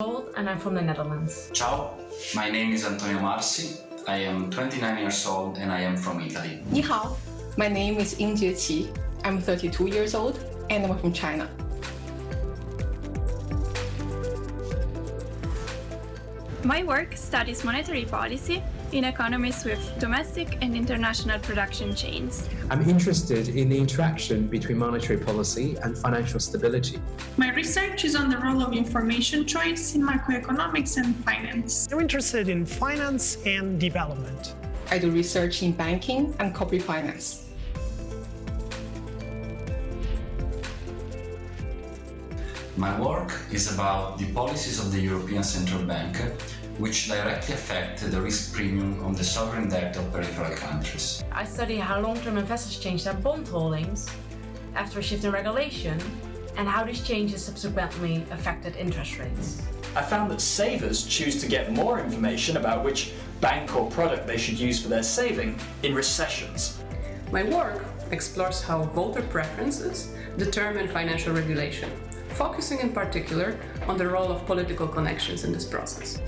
old and I'm from the Netherlands. Ciao, my name is Antonio Marsi. I am 29 years old and I am from Italy. 你好, my name is Yingjie Qi. I'm 32 years old and I'm from China. My work studies monetary policy in economies with domestic and international production chains. I'm interested in the interaction between monetary policy and financial stability. My research is on the role of information choice in macroeconomics and finance. I'm interested in finance and development. I do research in banking and corporate finance. My work is about the policies of the European Central Bank which directly affect the risk premium on the sovereign debt of peripheral countries. I study how long-term investors change their bond holdings after a shift in regulation and how these changes subsequently affected interest rates. I found that savers choose to get more information about which bank or product they should use for their saving in recessions. My work explores how voter preferences determine financial regulation, focusing in particular on the role of political connections in this process.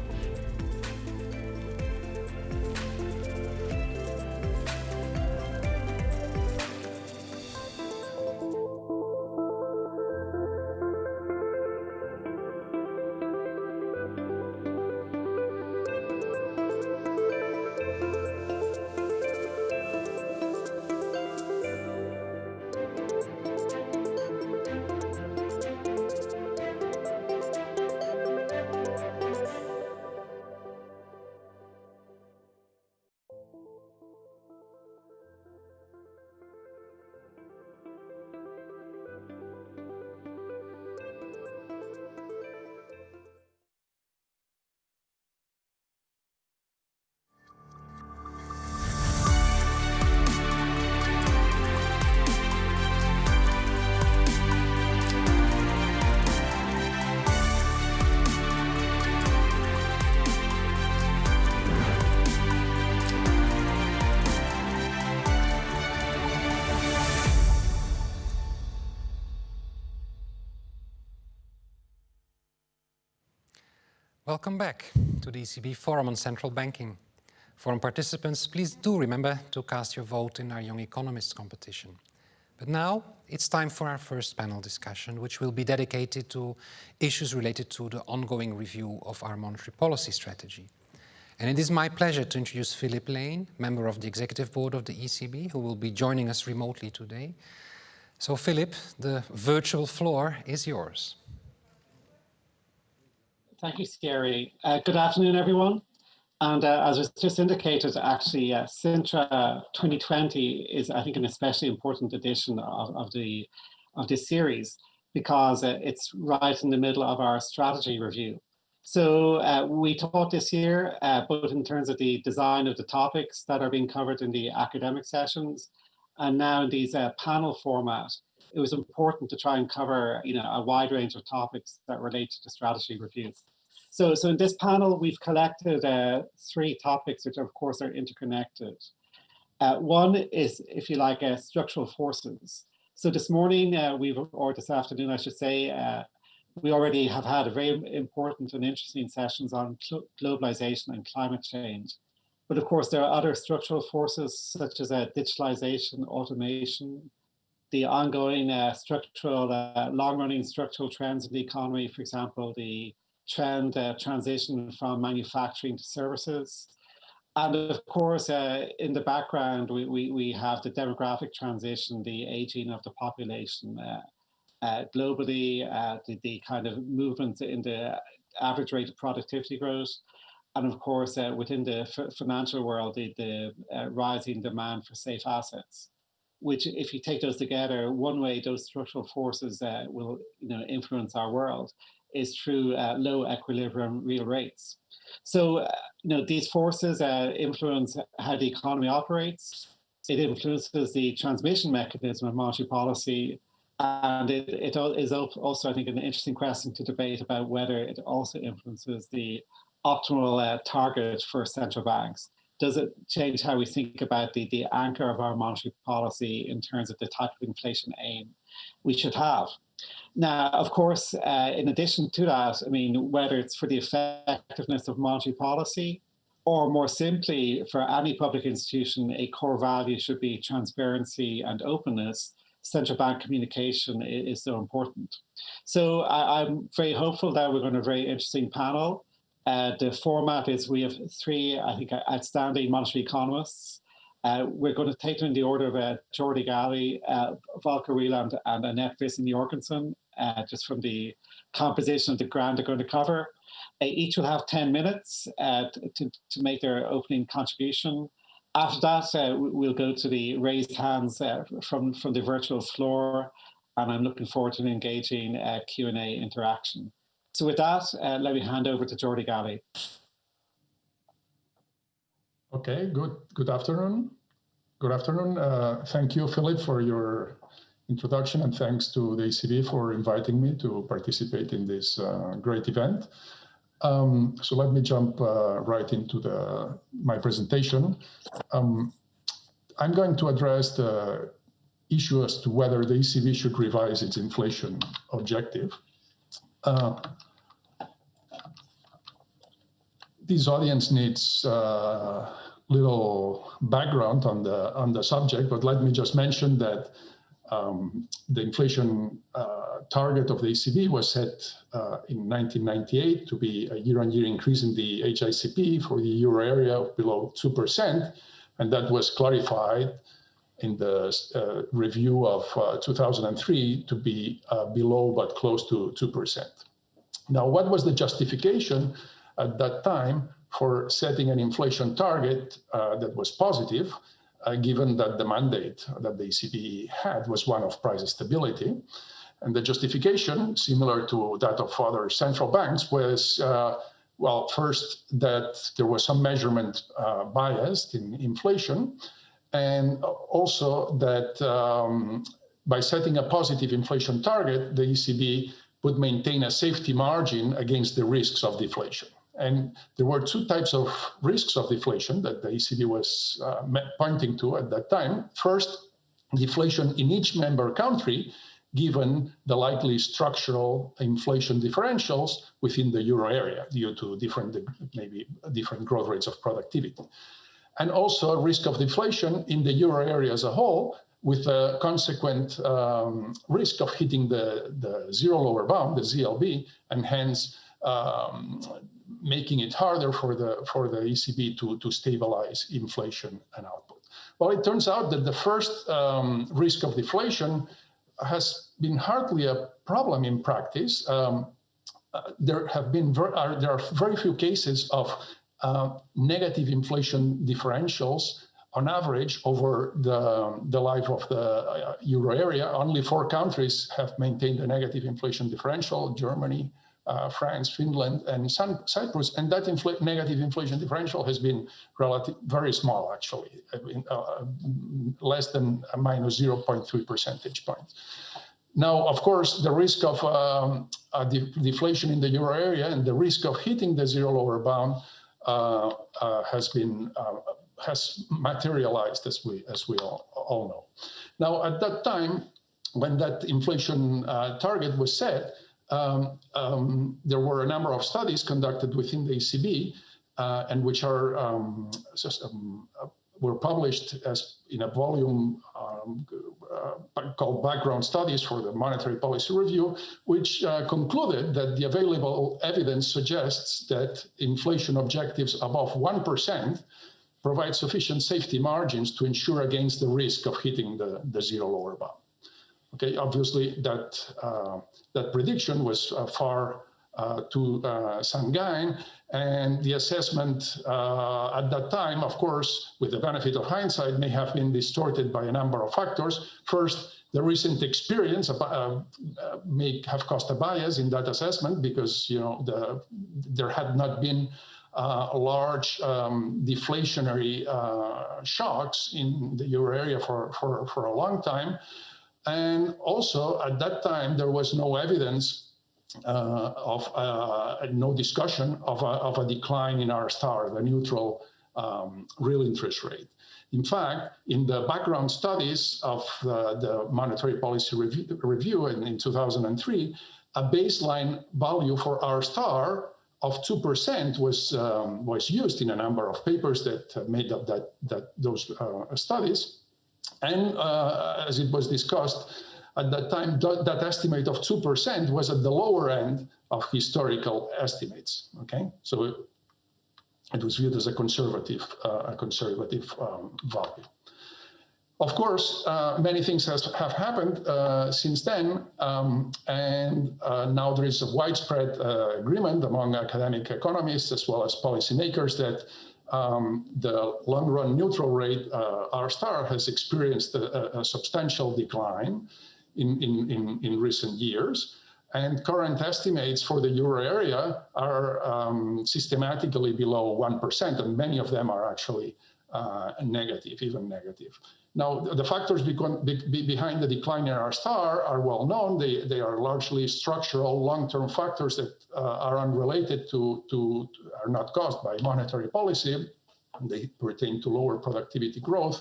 Welcome back to the ECB Forum on Central Banking. Forum participants, please do remember to cast your vote in our Young Economists competition. But now it's time for our first panel discussion, which will be dedicated to issues related to the ongoing review of our monetary policy strategy. And it is my pleasure to introduce Philip Lane, member of the Executive Board of the ECB, who will be joining us remotely today. So Philip, the virtual floor is yours. Thank you, Scary. Uh, good afternoon, everyone. And uh, as was just indicated, actually, uh, Sintra 2020 is, I think, an especially important edition of, of the of this series because uh, it's right in the middle of our strategy review. So uh, we talked this year, uh, both in terms of the design of the topics that are being covered in the academic sessions, and now in these uh, panel format. It was important to try and cover, you know, a wide range of topics that relate to strategy reviews. So, so in this panel, we've collected uh, three topics, which of course are interconnected. Uh, one is, if you like, uh, structural forces. So this morning, uh, we've, or this afternoon, I should say, uh, we already have had a very important and interesting sessions on globalization and climate change. But of course, there are other structural forces such as uh, digitalization, automation, the ongoing structural, long-running structural trends in the economy, for example, the trend uh, transition from manufacturing to services. And of course, uh, in the background, we, we, we have the demographic transition, the aging of the population uh, uh globally, uh, the, the kind of movement in the average rate of productivity growth. And of course, uh, within the financial world, the, the rising demand for safe assets which if you take those together, one way those structural forces uh, will you know, influence our world is through uh, low equilibrium real rates. So, uh, you know, these forces uh, influence how the economy operates. It influences the transmission mechanism of monetary policy. And it, it is also, I think, an interesting question to debate about whether it also influences the optimal uh, target for central banks. Does it change how we think about the, the anchor of our monetary policy in terms of the type of inflation aim? we should have. Now, of course, uh, in addition to that, I mean, whether it's for the effectiveness of monetary policy or more simply for any public institution, a core value should be transparency and openness, central bank communication is, so important. So I, am very hopeful that we're going to have a very interesting panel. Uh, the format is we have three, I think, outstanding monetary economists. Uh, we're going to take them in the order of uh, Jordi Galí, uh, Volker Wieland, and Annette Vissing-Jorgensen, uh, just from the composition of the ground they're going to cover. Uh, each will have 10 minutes uh, to, to make their opening contribution. After that, uh, we'll go to the raised hands uh, from, from the virtual floor, and I'm looking forward to an engaging uh, Q&A interaction. So with that, uh, let me hand over to Jordi Galí. Okay, good, good afternoon. Good afternoon. Uh, thank you, Philip, for your introduction, and thanks to the ECB for inviting me to participate in this uh, great event. Um, so let me jump uh, right into the, my presentation. Um, I'm going to address the issue as to whether the ECB should revise its inflation objective. Uh, this audience needs uh, little background on the on the subject, but let me just mention that um, the inflation uh, target of the ECB was set uh, in 1998 to be a year-on-year -year increase in the HICP for the euro area of below 2%, and that was clarified in the uh, review of uh, 2003 to be uh, below but close to 2%. Now, what was the justification at that time for setting an inflation target that was positive? given that the mandate that the ECB had was one of price stability. And the justification, similar to that of other central banks, was, uh, well, first, that there was some measurement uh, bias in inflation, and also that um, by setting a positive inflation target, the ECB would maintain a safety margin against the risks of deflation. And there were two types of risks of deflation that the ECB was uh, pointing to at that time. First, deflation in each member country, given the likely structural inflation differentials within the euro area due to different, maybe different growth rates of productivity. And also a risk of deflation in the euro area as a whole, with a consequent um, risk of hitting the, the zero lower bound, the ZLB, and hence um, making it harder for the for the ECB to to stabilize inflation and output. Well, it turns out that the first um, risk of deflation has been hardly a problem in practice. Um, uh, there have been ver are, there are very few cases of uh, negative inflation differentials on average over the, the life of the uh, euro area. Only four countries have maintained a negative inflation differential, Germany, uh, France, Finland, and Cyprus, and that infl negative inflation differential has been relative, very small, actually, uh, less than minus 0.3 percentage points. Now, of course, the risk of um, de deflation in the euro area and the risk of hitting the zero lower bound uh, uh has been uh, has materialized, as we as we all, all, know. Now, at that time, when that inflation uh, target was set, um, um, there were a number of studies conducted within the ECB uh, and which are um, um, uh, were published as in a volume um, uh, called Background Studies for the Monetary Policy Review, which uh, concluded that the available evidence suggests that inflation objectives above 1% provide sufficient safety margins to ensure against the risk of hitting the, the zero lower bound. Okay, obviously that uh, that prediction was uh, far uh, too uh, sanguine, and the assessment uh, at that time, of course, with the benefit of hindsight, may have been distorted by a number of factors. First, the recent experience uh, may have caused a bias in that assessment because you know the, there had not been large um, deflationary shocks in the euro area for, for, for a long time. And also at that time, there was no evidence uh, of uh, no discussion of a, of a, decline in R star, the neutral um, real interest rate. In fact, in the background studies of uh, the monetary policy review, review in, in 2003, a baseline value for R star of 2% was, um, was used in a number of papers that made up that, that those uh, studies. And uh, as it was discussed, at that time, that, estimate of 2% was at the lower end of historical estimates, okay? So it was viewed as a conservative, uh, a conservative um, value. Of course, uh, many things has, have happened uh, since then, um, and uh, now there is a widespread uh, agreement among academic economists as well as policymakers that um, the long-run neutral rate uh, R star has experienced a, a substantial decline in, in, in, in recent years. And current estimates for the euro area are um, systematically below 1%, and many of them are actually uh, negative, even negative. Now, the factors be be behind the decline in R star are well known. They, they are largely structural long-term factors that uh, are unrelated to, to, are not caused by monetary policy. They pertain to lower productivity growth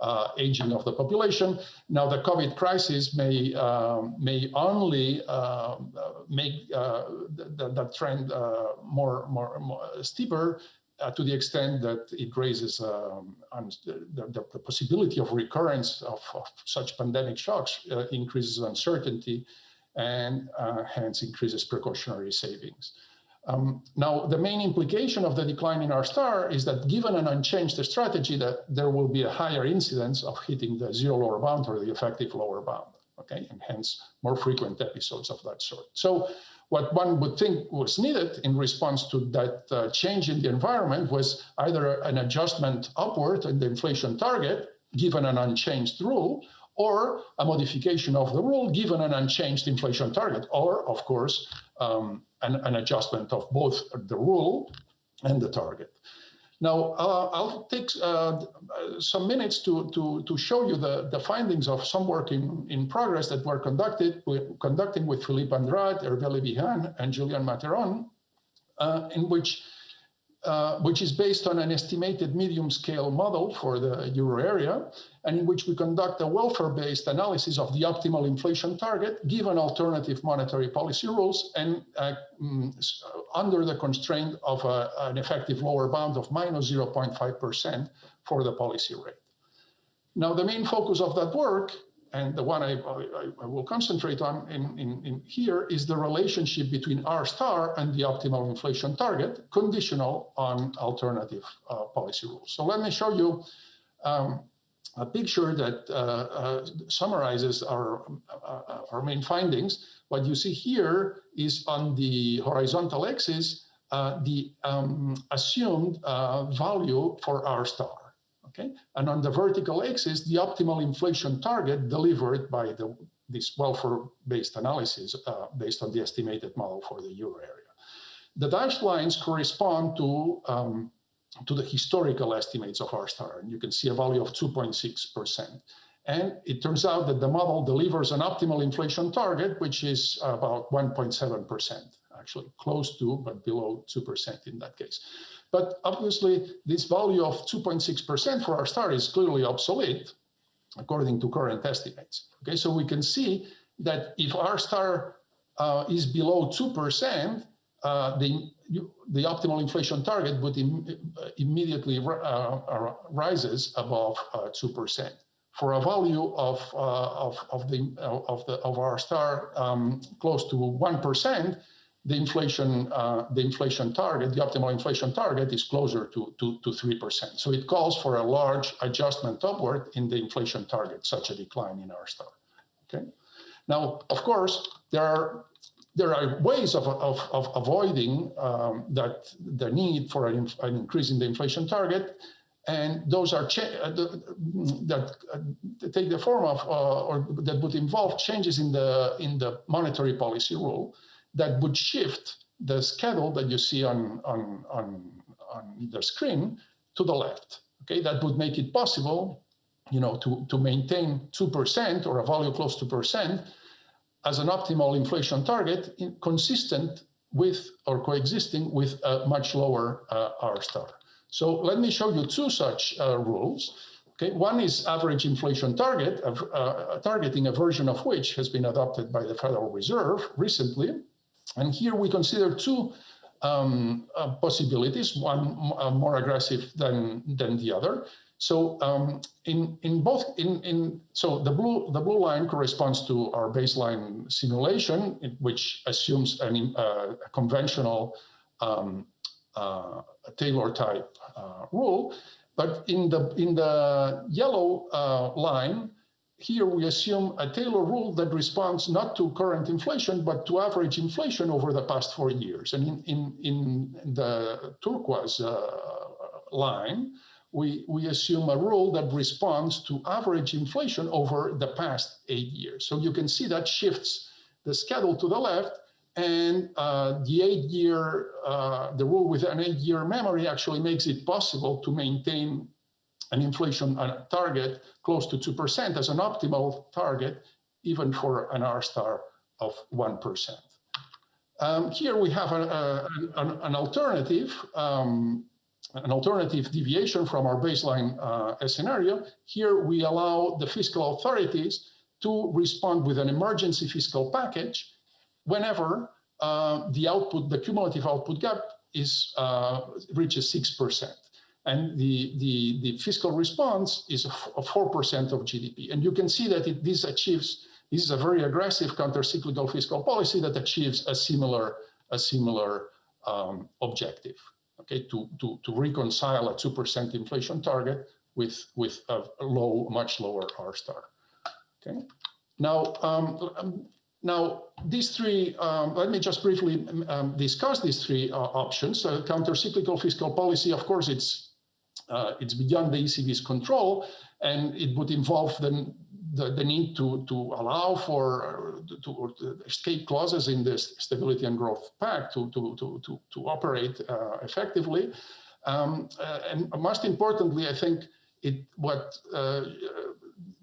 uh, aging of the population. Now, the COVID crisis may um, may only uh, make uh, the, the, trend uh, more, more, more steeper uh, to the extent that it raises um, the, the, the, possibility of recurrence of, of such pandemic shocks, uh, increases uncertainty, and hence increases precautionary savings. Um, now, the main implication of the decline in R star is that given an unchanged strategy, that there will be a higher incidence of hitting the zero lower bound or the effective lower bound, okay, and hence more frequent episodes of that sort. So what one would think was needed in response to that uh, change in the environment was either an adjustment upward in the inflation target, given an unchanged rule, or a modification of the rule given an unchanged inflation target, or of course, um, an, an, adjustment of both the rule and the target. Now, uh, I'll take uh, some minutes to, to, to show you the, the findings of some work in, in progress that were conducted with, conducting with Philippe Andrade, Hervé Le Bihan, and Julien Matheron, uh, in which uh, which is based on an estimated medium scale model for the euro area, and in which we conduct a welfare-based analysis of the optimal inflation target given alternative monetary policy rules and uh, mm, under the constraint of a, an effective lower bound of minus 0.5% for the policy rate. Now, the main focus of that work and the one I, I, I will concentrate on in, in, in, here is the relationship between R star and the optimal inflation target, conditional on alternative uh, policy rules. So let me show you um, a picture that uh, uh, summarizes our, uh, our main findings. What you see here is on the horizontal axis, uh, the um, assumed uh, value for R star. Okay, and on the vertical axis, the optimal inflation target delivered by the, this welfare-based analysis uh, based on the estimated model for the euro area. The dashed lines correspond to um, to the historical estimates of R star, and you can see a value of 2.6%. And it turns out that the model delivers an optimal inflation target, which is about 1.7%, actually close to, but below 2% in that case. But obviously, this value of 2.6% for R star is clearly obsolete, according to current estimates. Okay, so we can see that if R star uh, is below 2%, uh, the, the optimal inflation target would Im immediately uh, uh rises above 2%. Uh, for a value of, uh, of, of, the, of, the, of R star um, close to 1%, the inflation, uh, the inflation target, the optimal inflation target is closer to, to, to 3%. So it calls for a large adjustment upward in the inflation target, such a decline in R star, okay? Now, of course, there are there are ways of, of, of avoiding um, that the need for an, an, increase in the inflation target, and those are uh, that uh, take the form of uh, or that would involve changes in the in the monetary policy rule that would shift the schedule that you see on, on, on, on the screen to the left. Okay, that would make it possible, you know, to, to maintain 2% or a value close to percent as an optimal inflation target in, consistent with or coexisting with a much lower uh, R star. So let me show you two such uh, rules. Okay, one is average inflation target, uh, targeting a version of which has been adopted by the Federal Reserve recently. And here we consider two um, uh, possibilities, one uh, more aggressive than, than the other. So um, in in both in in so the blue the blue line corresponds to our baseline simulation, which assumes an, uh, a conventional um, uh, Taylor type uh, rule. But in the in the yellow uh, line, here we assume a Taylor rule that responds not to current inflation, but to average inflation over the past four years. And in, in, in the turquoise uh, line, we, we assume a rule that responds to average inflation over the past eight years. So you can see that shifts the schedule to the left and uh, the eight-year, uh, the rule with an eight-year memory actually makes it possible to maintain an inflation target close to 2% as an optimal target, even for an R star of 1%. Um, here we have a, a, an, an, alternative, um, an alternative deviation from our baseline uh, scenario. Here we allow the fiscal authorities to respond with an emergency fiscal package whenever uh, the output, the cumulative output gap is uh, reaches 6% and the, the, the fiscal response is a 4% of GDP. And you can see that it, this achieves, this is a very aggressive countercyclical fiscal policy that achieves a similar, a similar um, objective, okay, to, to, to reconcile a 2% inflation target with, with a low, much lower R star, okay? Now, um, um now, these three, um, let me just briefly um, discuss these three uh, options. Uh, countercyclical fiscal policy, of course, it's uh, it's beyond the ECB's control, and it would involve the, the, the need to, to allow for uh, to, to, escape clauses in the Stability and Growth Pact to, to, to, to, to operate uh, effectively. Um, uh, and most importantly, I think it what uh,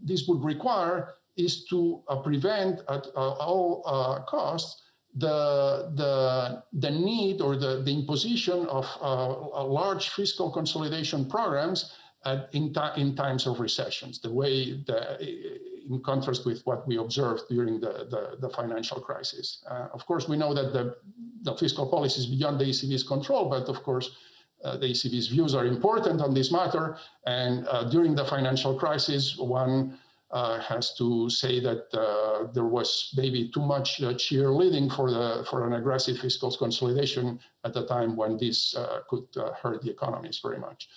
this would require is to prevent at all costs the, the, the need or the, the imposition of uh, large fiscal consolidation programs in, in times of recessions, the way the, in contrast with what we observed during the, the, the financial crisis. Uh, of course, we know that the, the fiscal policy is beyond the ECB's control, but of course, uh, the ECB's views are important on this matter. And uh, during the financial crisis, one has to say that uh, there was maybe too much uh, cheerleading for the for an aggressive fiscal consolidation at the time when this uh, could uh, hurt the economies very much.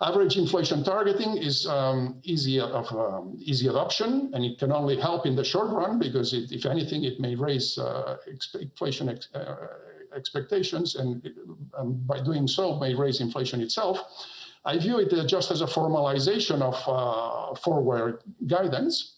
Average inflation targeting is um, easy of um, easy adoption, and it can only help in the short run because, it, if anything, it may raise uh, inflation ex expectations, and, and by doing so, may raise inflation itself. I view it uh, just as a formalization of uh, forward guidance.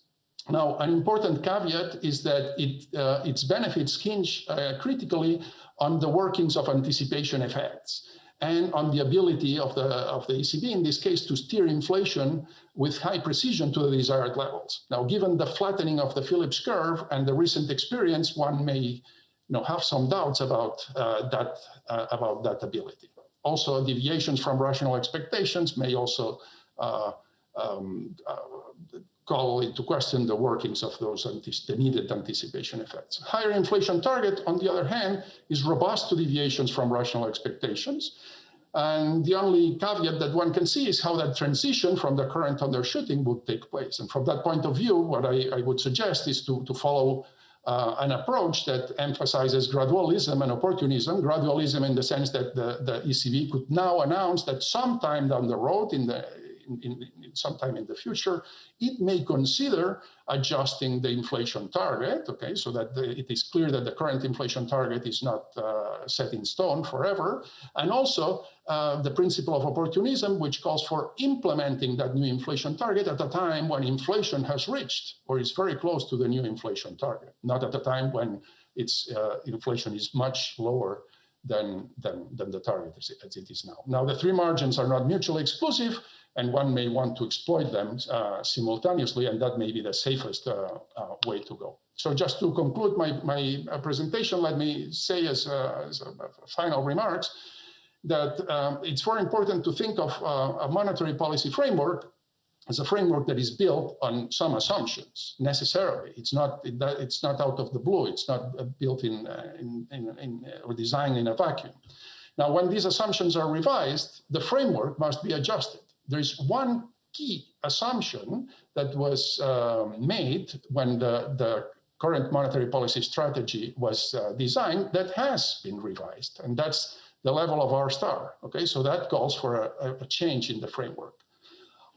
Now, an important caveat is that it, uh, its benefits hinge critically on the workings of anticipation effects and on the ability of the, of the ECB, in this case, to steer inflation with high precision to the desired levels. Now, given the flattening of the Phillips curve and the recent experience, one may you know, have some doubts about, uh, that, uh, about that ability also deviations from rational expectations may also uh, um, uh, call into question the workings of those the needed anticipation effects. Higher inflation target, on the other hand, is robust to deviations from rational expectations. And the only caveat that one can see is how that transition from the current undershooting would take place. And from that point of view, what I, I would suggest is to, to follow uh, an approach that emphasizes gradualism and opportunism. Gradualism in the sense that the, the ECB could now announce that sometime down the road, in the in, in, sometime in the future, it may consider adjusting the inflation target, okay, so that the, it is clear that the current inflation target is not uh, set in stone forever. And also uh, the principle of opportunism, which calls for implementing that new inflation target at a time when inflation has reached or is very close to the new inflation target, not at a time when its uh, inflation is much lower than, than, than the target as it is now. Now, the three margins are not mutually exclusive and one may want to exploit them uh, simultaneously, and that may be the safest uh, uh, way to go. So just to conclude my, my uh, presentation, let me say as, uh, as final remarks that um, it's very important to think of uh, a monetary policy framework as a framework that is built on some assumptions necessarily. It's not it's not out of the blue. It's not built in, in, in, in or designed in a vacuum. Now, when these assumptions are revised, the framework must be adjusted. There is one key assumption that was uh, made when the, the current monetary policy strategy was uh, designed that has been revised, and that's the level of R star. Okay, so that calls for a, a change in the framework.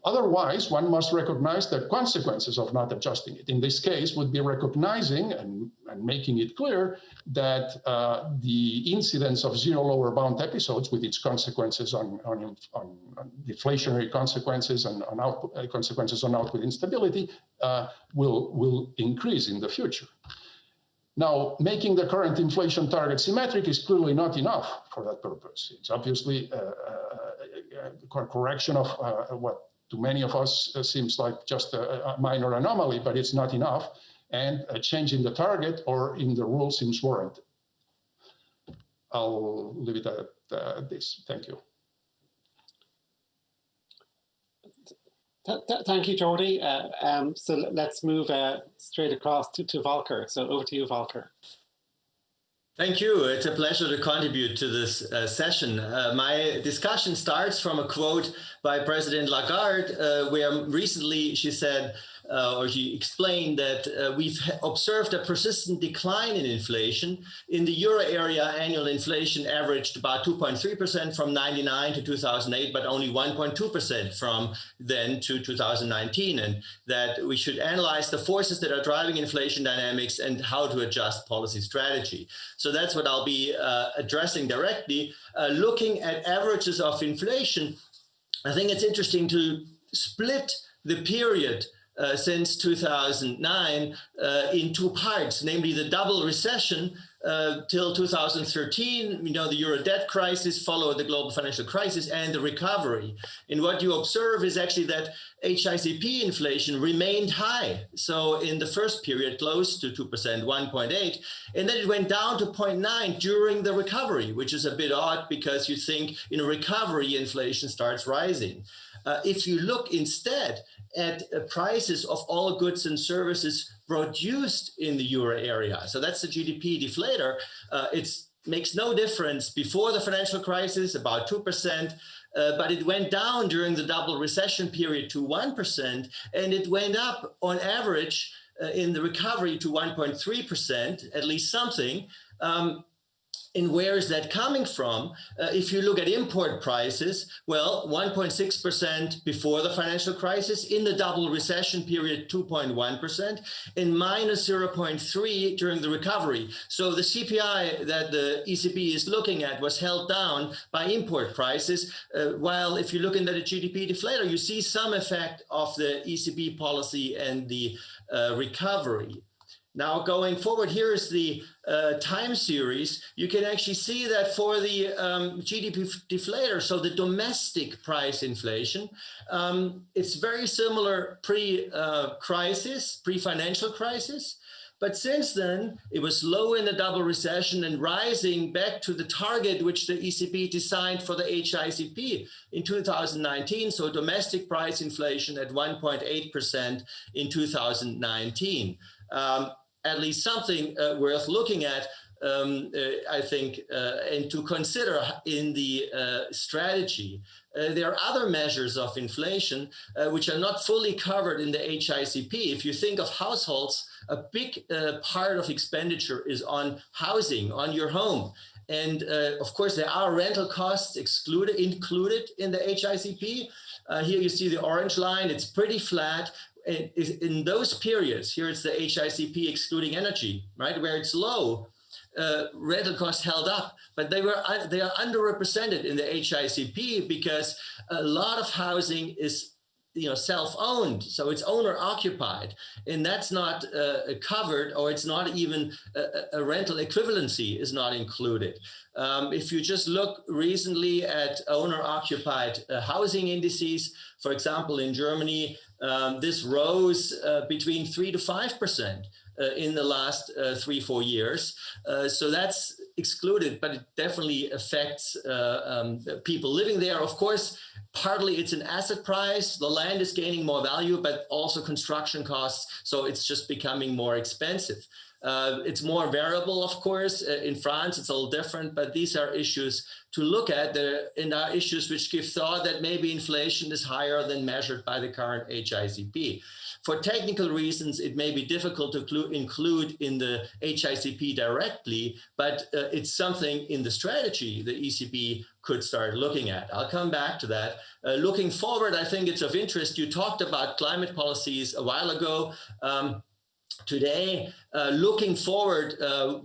Otherwise, one must recognize the consequences of not adjusting it. In this case, would be recognizing and, and making it clear that uh, the incidence of zero lower bound episodes with its consequences on, on, on, on deflationary consequences and on output, uh, consequences on output instability uh, will, will increase in the future. Now, making the current inflation target symmetric is clearly not enough for that purpose. It's obviously a, a, a correction of uh, what to many of us uh, seems like just a, a, minor anomaly, but it's not enough. And a change in the target or in the rule seems warranted. I'll leave it at uh, this. Thank you. thank you, Jordi. Uh, um, so let's move uh, straight across to, to Volker. So over to you, Volker. Thank you. It's a pleasure to contribute to this uh, session. Uh, my discussion starts from a quote by President Lagarde, uh, where recently she said, uh, or she explained that uh, we've observed a persistent decline in inflation. In the euro area, annual inflation averaged about 2.3% from 99 to 2008, but only 1.2% from then to 2019. And that we should analyze the forces that are driving inflation dynamics and how to adjust policy strategy. So that's what I'll be uh, addressing directly. Uh, looking at averages of inflation, I think it's interesting to split the period uh, since 2009 uh, in two parts, namely the double recession uh, till 2013, you know, the euro debt crisis followed the global financial crisis and the recovery. And what you observe is actually that HICP inflation remained high. So in the first period, close to 2%, 1.8, and then it went down to 0.9 during the recovery, which is a bit odd because you think in a recovery, inflation starts rising. Uh, if you look instead at uh, prices of all goods and services produced in the euro area. So that's the GDP deflator. Uh, it makes no difference before the financial crisis, about 2%, uh, but it went down during the double recession period to 1%, and it went up on average uh, in the recovery to 1.3%, at least something. Um, and where is that coming from? Uh, if you look at import prices, well, 1.6% before the financial crisis, in the double recession period, 2.1%, and minus 0.3 during the recovery. So the CPI that the ECB is looking at was held down by import prices, uh, while if you look into the GDP deflator, you see some effect of the ECB policy and the uh, recovery. Now going forward, here is the uh, time series. You can actually see that for the um, GDP deflator, so the domestic price inflation, um, it's very similar pre-crisis, uh, pre-financial crisis. But since then, it was low in the double recession and rising back to the target which the ECB designed for the HICP in 2019. So domestic price inflation at 1.8% in 2019. Um, at least something uh, worth looking at, um, uh, I think, uh, and to consider in the uh, strategy. Uh, there are other measures of inflation uh, which are not fully covered in the HICP. If you think of households, a big part of expenditure is on housing, on your home. And of course, there are rental costs excluded, included in the HICP. Uh, here you see the orange line, it's pretty flat, in, in those periods, here it's the HICP excluding energy, right, where it's low, uh, rental costs held up, but they were uh, they are underrepresented in the HICP because a lot of housing is you know self-owned, so it's owner-occupied, and that's not uh, covered, or it's not even a, a rental equivalency is not included. Um, if you just look recently at owner-occupied uh, housing indices, for example, in Germany, um, this rose uh, between three to five percent uh, in the last uh, three four years. Uh, so that's excluded, but it definitely affects uh, um, people living there. Of course, partly it's an asset price. The land is gaining more value, but also construction costs. So it's just becoming more expensive. Uh, it's more variable, of course. Uh, in France, it's a little different, but these are issues to look at the, and are issues which give thought that maybe inflation is higher than measured by the current HICP. For technical reasons, it may be difficult to include in the HICP directly, but uh, it's something in the strategy the ECB could start looking at. I'll come back to that. Uh, looking forward, I think it's of interest. You talked about climate policies a while ago. Um, today, uh, looking forward, uh,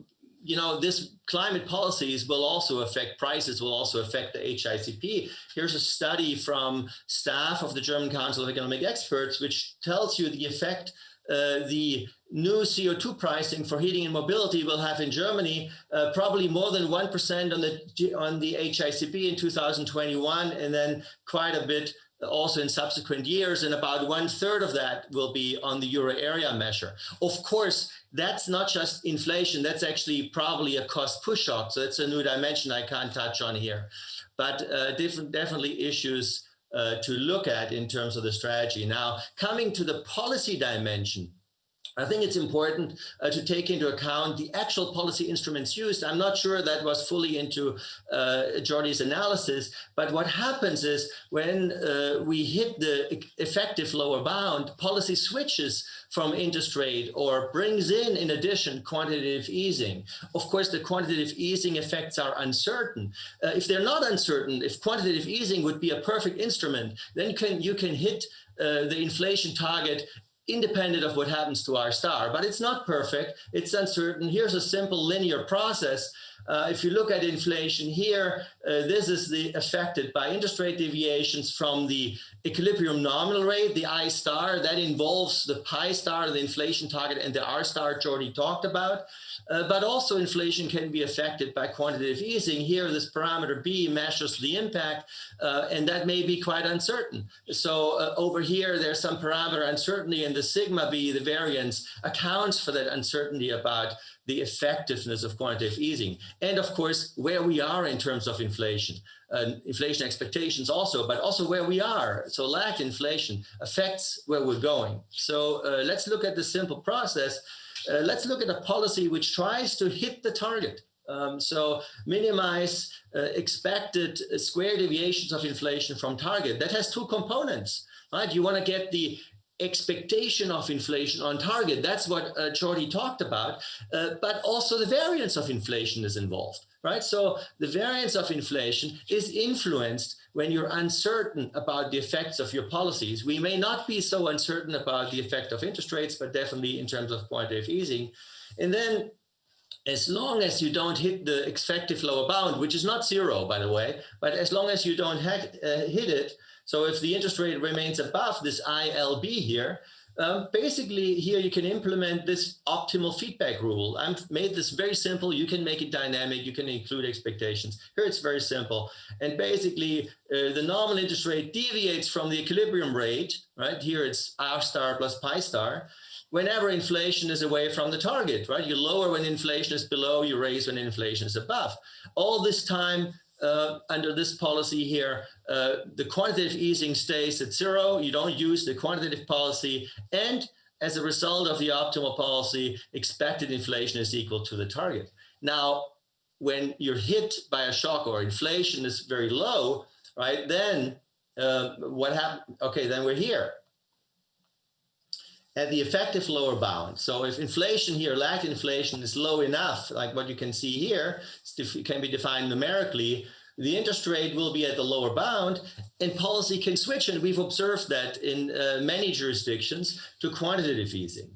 you know, this climate policies will also affect prices, will also affect the HICP. Here's a study from staff of the German Council of Economic Experts, which tells you the effect uh, the new CO2 pricing for heating and mobility will have in Germany uh, probably more than 1% on the on the HICP in 2021 and then quite a bit also in subsequent years, and about one third of that will be on the euro area measure. Of course, that's not just inflation, that's actually probably a cost push up. So that's a new dimension I can't touch on here. But uh, different, definitely issues uh, to look at in terms of the strategy. Now, coming to the policy dimension, I think it's important uh, to take into account the actual policy instruments used. I'm not sure that was fully into uh, Jordi's analysis, but what happens is when uh, we hit the effective lower bound, policy switches from interest rate or brings in, in addition, quantitative easing. Of course, the quantitative easing effects are uncertain. Uh, if they're not uncertain, if quantitative easing would be a perfect instrument, then can, you can hit uh, the inflation target independent of what happens to R star, but it's not perfect. It's uncertain. Here's a simple linear process. Uh, if you look at inflation here, uh, this is the affected by interest rate deviations from the equilibrium nominal rate, the I star, that involves the pi star, the inflation target, and the R star Jordi talked about. Uh, but also inflation can be affected by quantitative easing. Here, this parameter B measures the impact, uh, and that may be quite uncertain. So uh, over here, there's some parameter uncertainty, and the sigma B, the variance, accounts for that uncertainty about the effectiveness of quantitative easing. And of course, where we are in terms of inflation. Uh, inflation expectations also, but also where we are. So lagged inflation affects where we're going. So uh, let's look at the simple process uh, let's look at a policy which tries to hit the target. Um, so minimize uh, expected square deviations of inflation from target. That has two components, right? You want to get the expectation of inflation on target. That's what uh, Jordi talked about. Uh, but also the variance of inflation is involved, right? So the variance of inflation is influenced when you're uncertain about the effects of your policies. We may not be so uncertain about the effect of interest rates, but definitely in terms of quantitative easing. And then as long as you don't hit the effective lower bound, which is not zero, by the way, but as long as you don't uh, hit it, so if the interest rate remains above this ILB here, um, basically, here you can implement this optimal feedback rule. I've made this very simple. You can make it dynamic. You can include expectations. Here it's very simple. And basically, uh, the nominal interest rate deviates from the equilibrium rate, right? Here it's R star plus pi star. Whenever inflation is away from the target, right? You lower when inflation is below, you raise when inflation is above. All this time, uh, under this policy here, uh, the quantitative easing stays at zero. You don't use the quantitative policy. And as a result of the optimal policy, expected inflation is equal to the target. Now, when you're hit by a shock or inflation is very low, right, then uh, what happened? Okay, then we're here at the effective lower bound. So if inflation here, lagged inflation is low enough, like what you can see here, can be defined numerically, the interest rate will be at the lower bound and policy can switch. And we've observed that in uh, many jurisdictions to quantitative easing.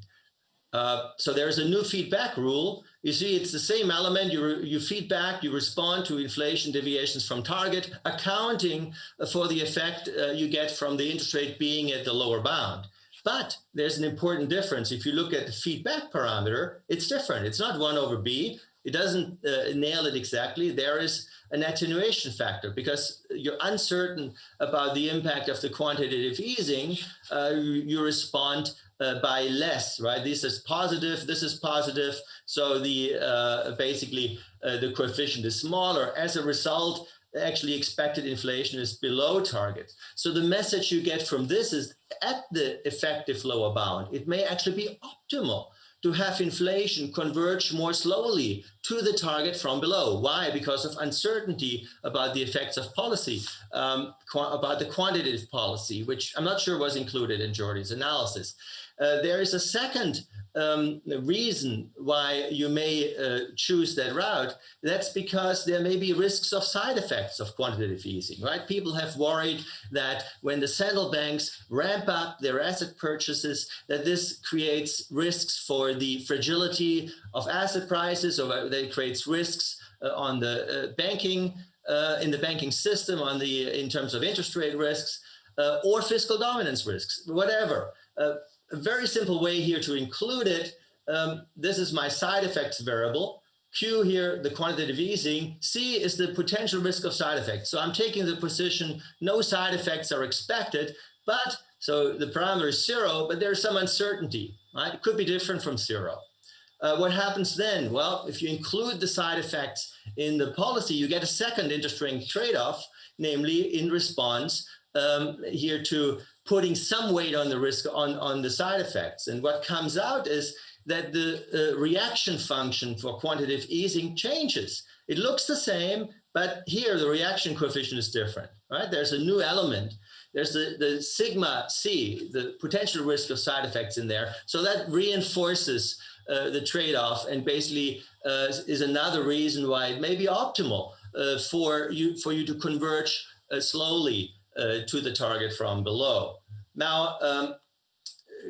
Uh, so there's a new feedback rule. You see, it's the same element. You, you feedback, you respond to inflation deviations from target, accounting for the effect uh, you get from the interest rate being at the lower bound. But there's an important difference. If you look at the feedback parameter, it's different. It's not 1 over b. It doesn't uh, nail it exactly. There is an attenuation factor because you're uncertain about the impact of the quantitative easing, uh, you, respond uh, by less, right? This is positive, this is positive. So the uh, basically uh, the coefficient is smaller. As a result, actually expected inflation is below target. So the message you get from this is at the effective lower bound, it may actually be optimal to have inflation converge more slowly to the target from below. Why? Because of uncertainty about the effects of policy, um, about the quantitative policy, which I'm not sure was included in Jordi's analysis. Uh, there is a second um, reason why you may uh, choose that route, that's because there may be risks of side effects of quantitative easing, right? People have worried that when the central banks ramp up their asset purchases, that this creates risks for the fragility of asset prices or that it creates risks uh, on the uh, banking, uh, in the banking system, on the in terms of interest rate risks, uh, or fiscal dominance risks, whatever a very simple way here to include it. Um, this is my side effects variable. Q here, the quantitative easing. C is the potential risk of side effects. So I'm taking the position, no side effects are expected, but so the parameter is zero, but there's some uncertainty, right? It could be different from zero. Uh, what happens then? Well, if you include the side effects in the policy, you get a second interesting trade-off, namely in response um, here to putting some weight on the risk on, on the side effects. And what comes out is that the uh, reaction function for quantitative easing changes. It looks the same, but here the reaction coefficient is different, right? There's a new element. There's the, the sigma C, the potential risk of side effects in there. So that reinforces uh, the trade-off and basically uh, is another reason why it may be optimal uh, for you for you to converge uh, slowly to the target from below. Now, um,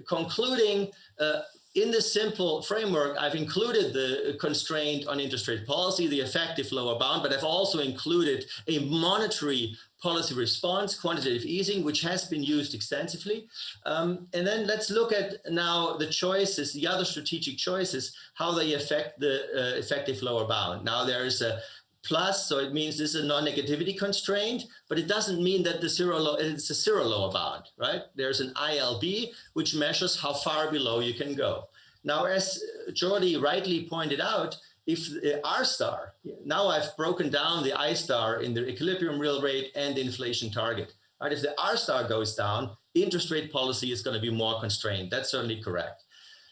concluding, uh, in this simple framework, I've included the constraint on interest rate policy, the effective lower bound, but I've also included a monetary policy response, quantitative easing, which has been used extensively. Um, and then let's look at now the choices, the other strategic choices, how they affect the uh, effective lower bound. Now there is a plus, so it means this is a non-negativity constraint, but it doesn't mean that the zero it's a zero lower bound, right? There's an ILB, which measures how far below you can go. Now, as Jordi rightly pointed out, if the R star, now I've broken down the I star in the equilibrium real rate and inflation target, right? If the R star goes down, interest rate policy is going to be more constrained. That's certainly correct.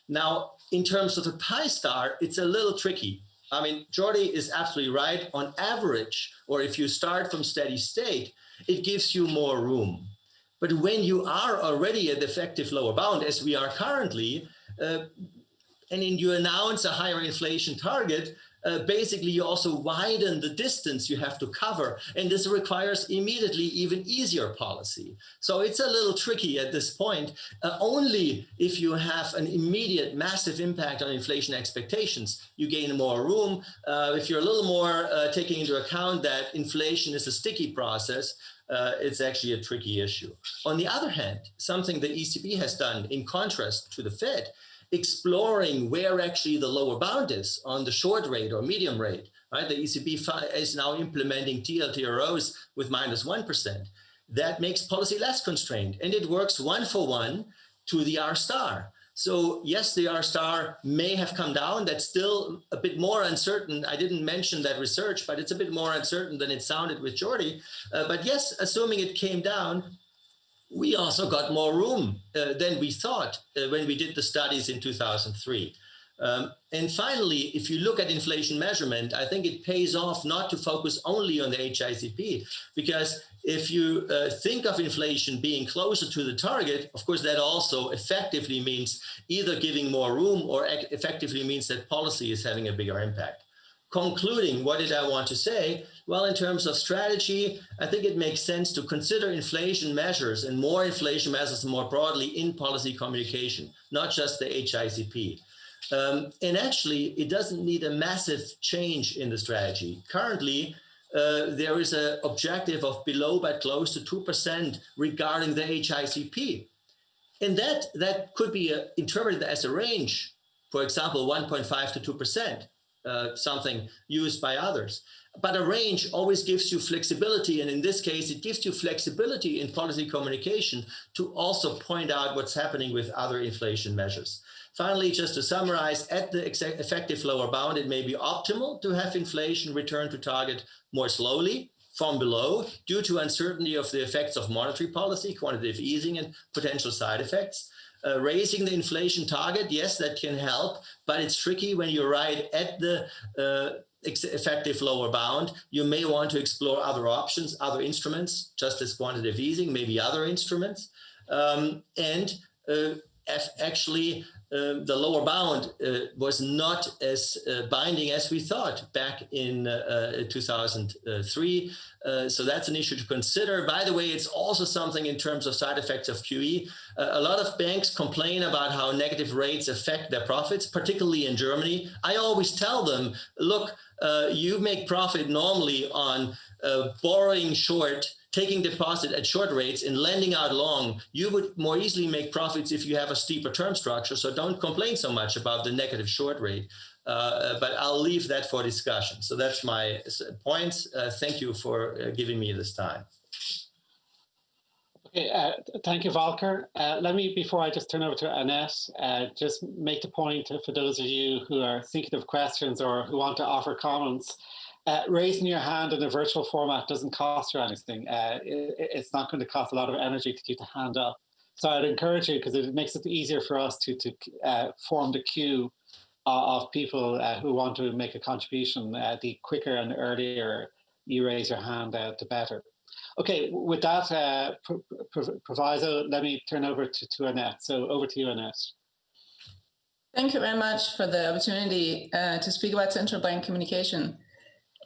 Now, in terms of the pi star, it's a little tricky I mean, Jordi is absolutely right. On average, or if you start from steady state, it gives you more room. But when you are already at the effective lower bound, as we are currently, uh, and then you announce a higher inflation target, uh, basically you also widen the distance you have to cover. And this requires immediately even easier policy. So it's a little tricky at this point, uh, only if you have an immediate massive impact on inflation expectations, you gain more room. Uh, if you're a little more uh, taking into account that inflation is a sticky process, uh, it's actually a tricky issue. On the other hand, something the ECB has done in contrast to the Fed exploring where actually the lower bound is on the short rate or medium rate, right? The ECB is now implementing TLTROs with minus 1. That makes policy less constrained and it works one for one to the R star. So yes, the R star may have come down. That's still a bit more uncertain. I didn't mention that research, but it's a bit more uncertain than it sounded with Jordi. Uh, but yes, assuming it came down, we also got more room uh, than we thought uh, when we did the studies in 2003. Um, and finally, if you look at inflation measurement, I think it pays off not to focus only on the HICP, because if you uh, think of inflation being closer to the target, of course, that also effectively means either giving more room or effectively means that policy is having a bigger impact concluding, what did I want to say? Well, in terms of strategy, I think it makes sense to consider inflation measures and more inflation measures more broadly in policy communication, not just the HICP. Um, and actually, it doesn't need a massive change in the strategy. Currently, uh, there is an objective of below but close to 2% regarding the HICP. And that, that could be uh, interpreted as a range, for example, 1.5 to 2% uh, something used by others. But a range always gives you flexibility. And in this case, it gives you flexibility in policy communication to also point out what's happening with other inflation measures. Finally, just to summarize, at the effective lower bound, it may be optimal to have inflation return to target more slowly from below due to uncertainty of the effects of monetary policy, quantitative easing, and potential side effects. Uh, raising the inflation target, yes, that can help, but it's tricky when you're right at the uh, effective lower bound. You may want to explore other options, other instruments, just as quantitative easing, maybe other instruments. Um, and uh, actually um, the lower bound uh, was not as uh, binding as we thought back in uh, 2003. Uh, so that's an issue to consider. By the way, it's also something in terms of side effects of QE. Uh, a lot of banks complain about how negative rates affect their profits, particularly in Germany. I always tell them, look, uh, you make profit normally on borrowing short taking deposit at short rates and lending out long, you would more easily make profits if you have a steeper term structure. So don't complain so much about the negative short rate. Uh, but I'll leave that for discussion. So that's my points. Uh, thank you for uh, giving me this time. Okay, uh, thank you, Volker. Uh, let me, before I just turn over to Annette, uh, just make the point for those of you who are thinking of questions or who want to offer comments. Uh, raising your hand in a virtual format doesn't cost you anything. Uh, it, it's not going to cost a lot of energy to keep the hand up. So I'd encourage you because it makes it easier for us to, to uh, form the queue of people uh, who want to make a contribution. Uh, the quicker and earlier you raise your hand, uh, the better. Okay, with that proviso, let me turn over to, to Annette. So over to you, Annette. Thank you very much for the opportunity to speak about central bank communication.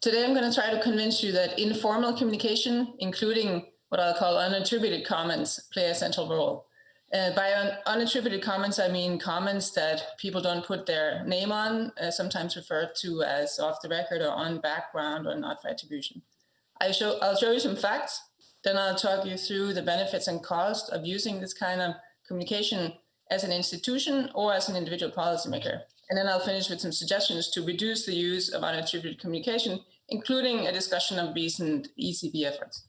Today, I'm going to try to convince you that informal communication, including what I'll call unattributed comments, play a central role. Uh, by un unattributed comments, I mean comments that people don't put their name on, uh, sometimes referred to as off the record or on background or not for attribution. I show, I'll show you some facts, then I'll talk you through the benefits and cost of using this kind of communication as an institution or as an individual policymaker. And then I'll finish with some suggestions to reduce the use of unattributed communication, including a discussion of recent ECB efforts.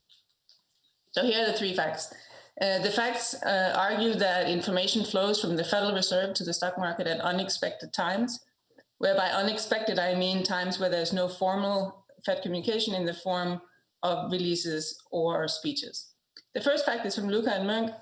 So here are the three facts. Uh, the facts uh, argue that information flows from the Federal Reserve to the stock market at unexpected times, whereby unexpected I mean times where there's no formal Fed communication in the form of releases or speeches. The first fact is from Lucca and Moench,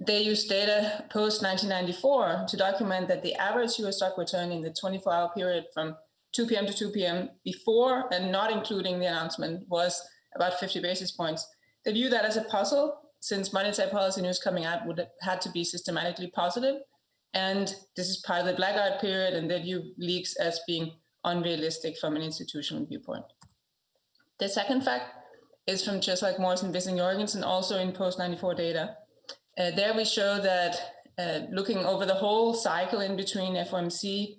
they used data post 1994 to document that the average US stock return in the 24 hour period from 2 p.m. to 2 p.m. before and not including the announcement was about 50 basis points. They view that as a puzzle since monetary policy news coming out would have had to be systematically positive. And this is part of the blackout period and they view leaks as being unrealistic from an institutional viewpoint. The second fact is from just like Morrison, Vissing-Jorgensen, also in post 94 data. Uh, there we show that uh, looking over the whole cycle in between FOMC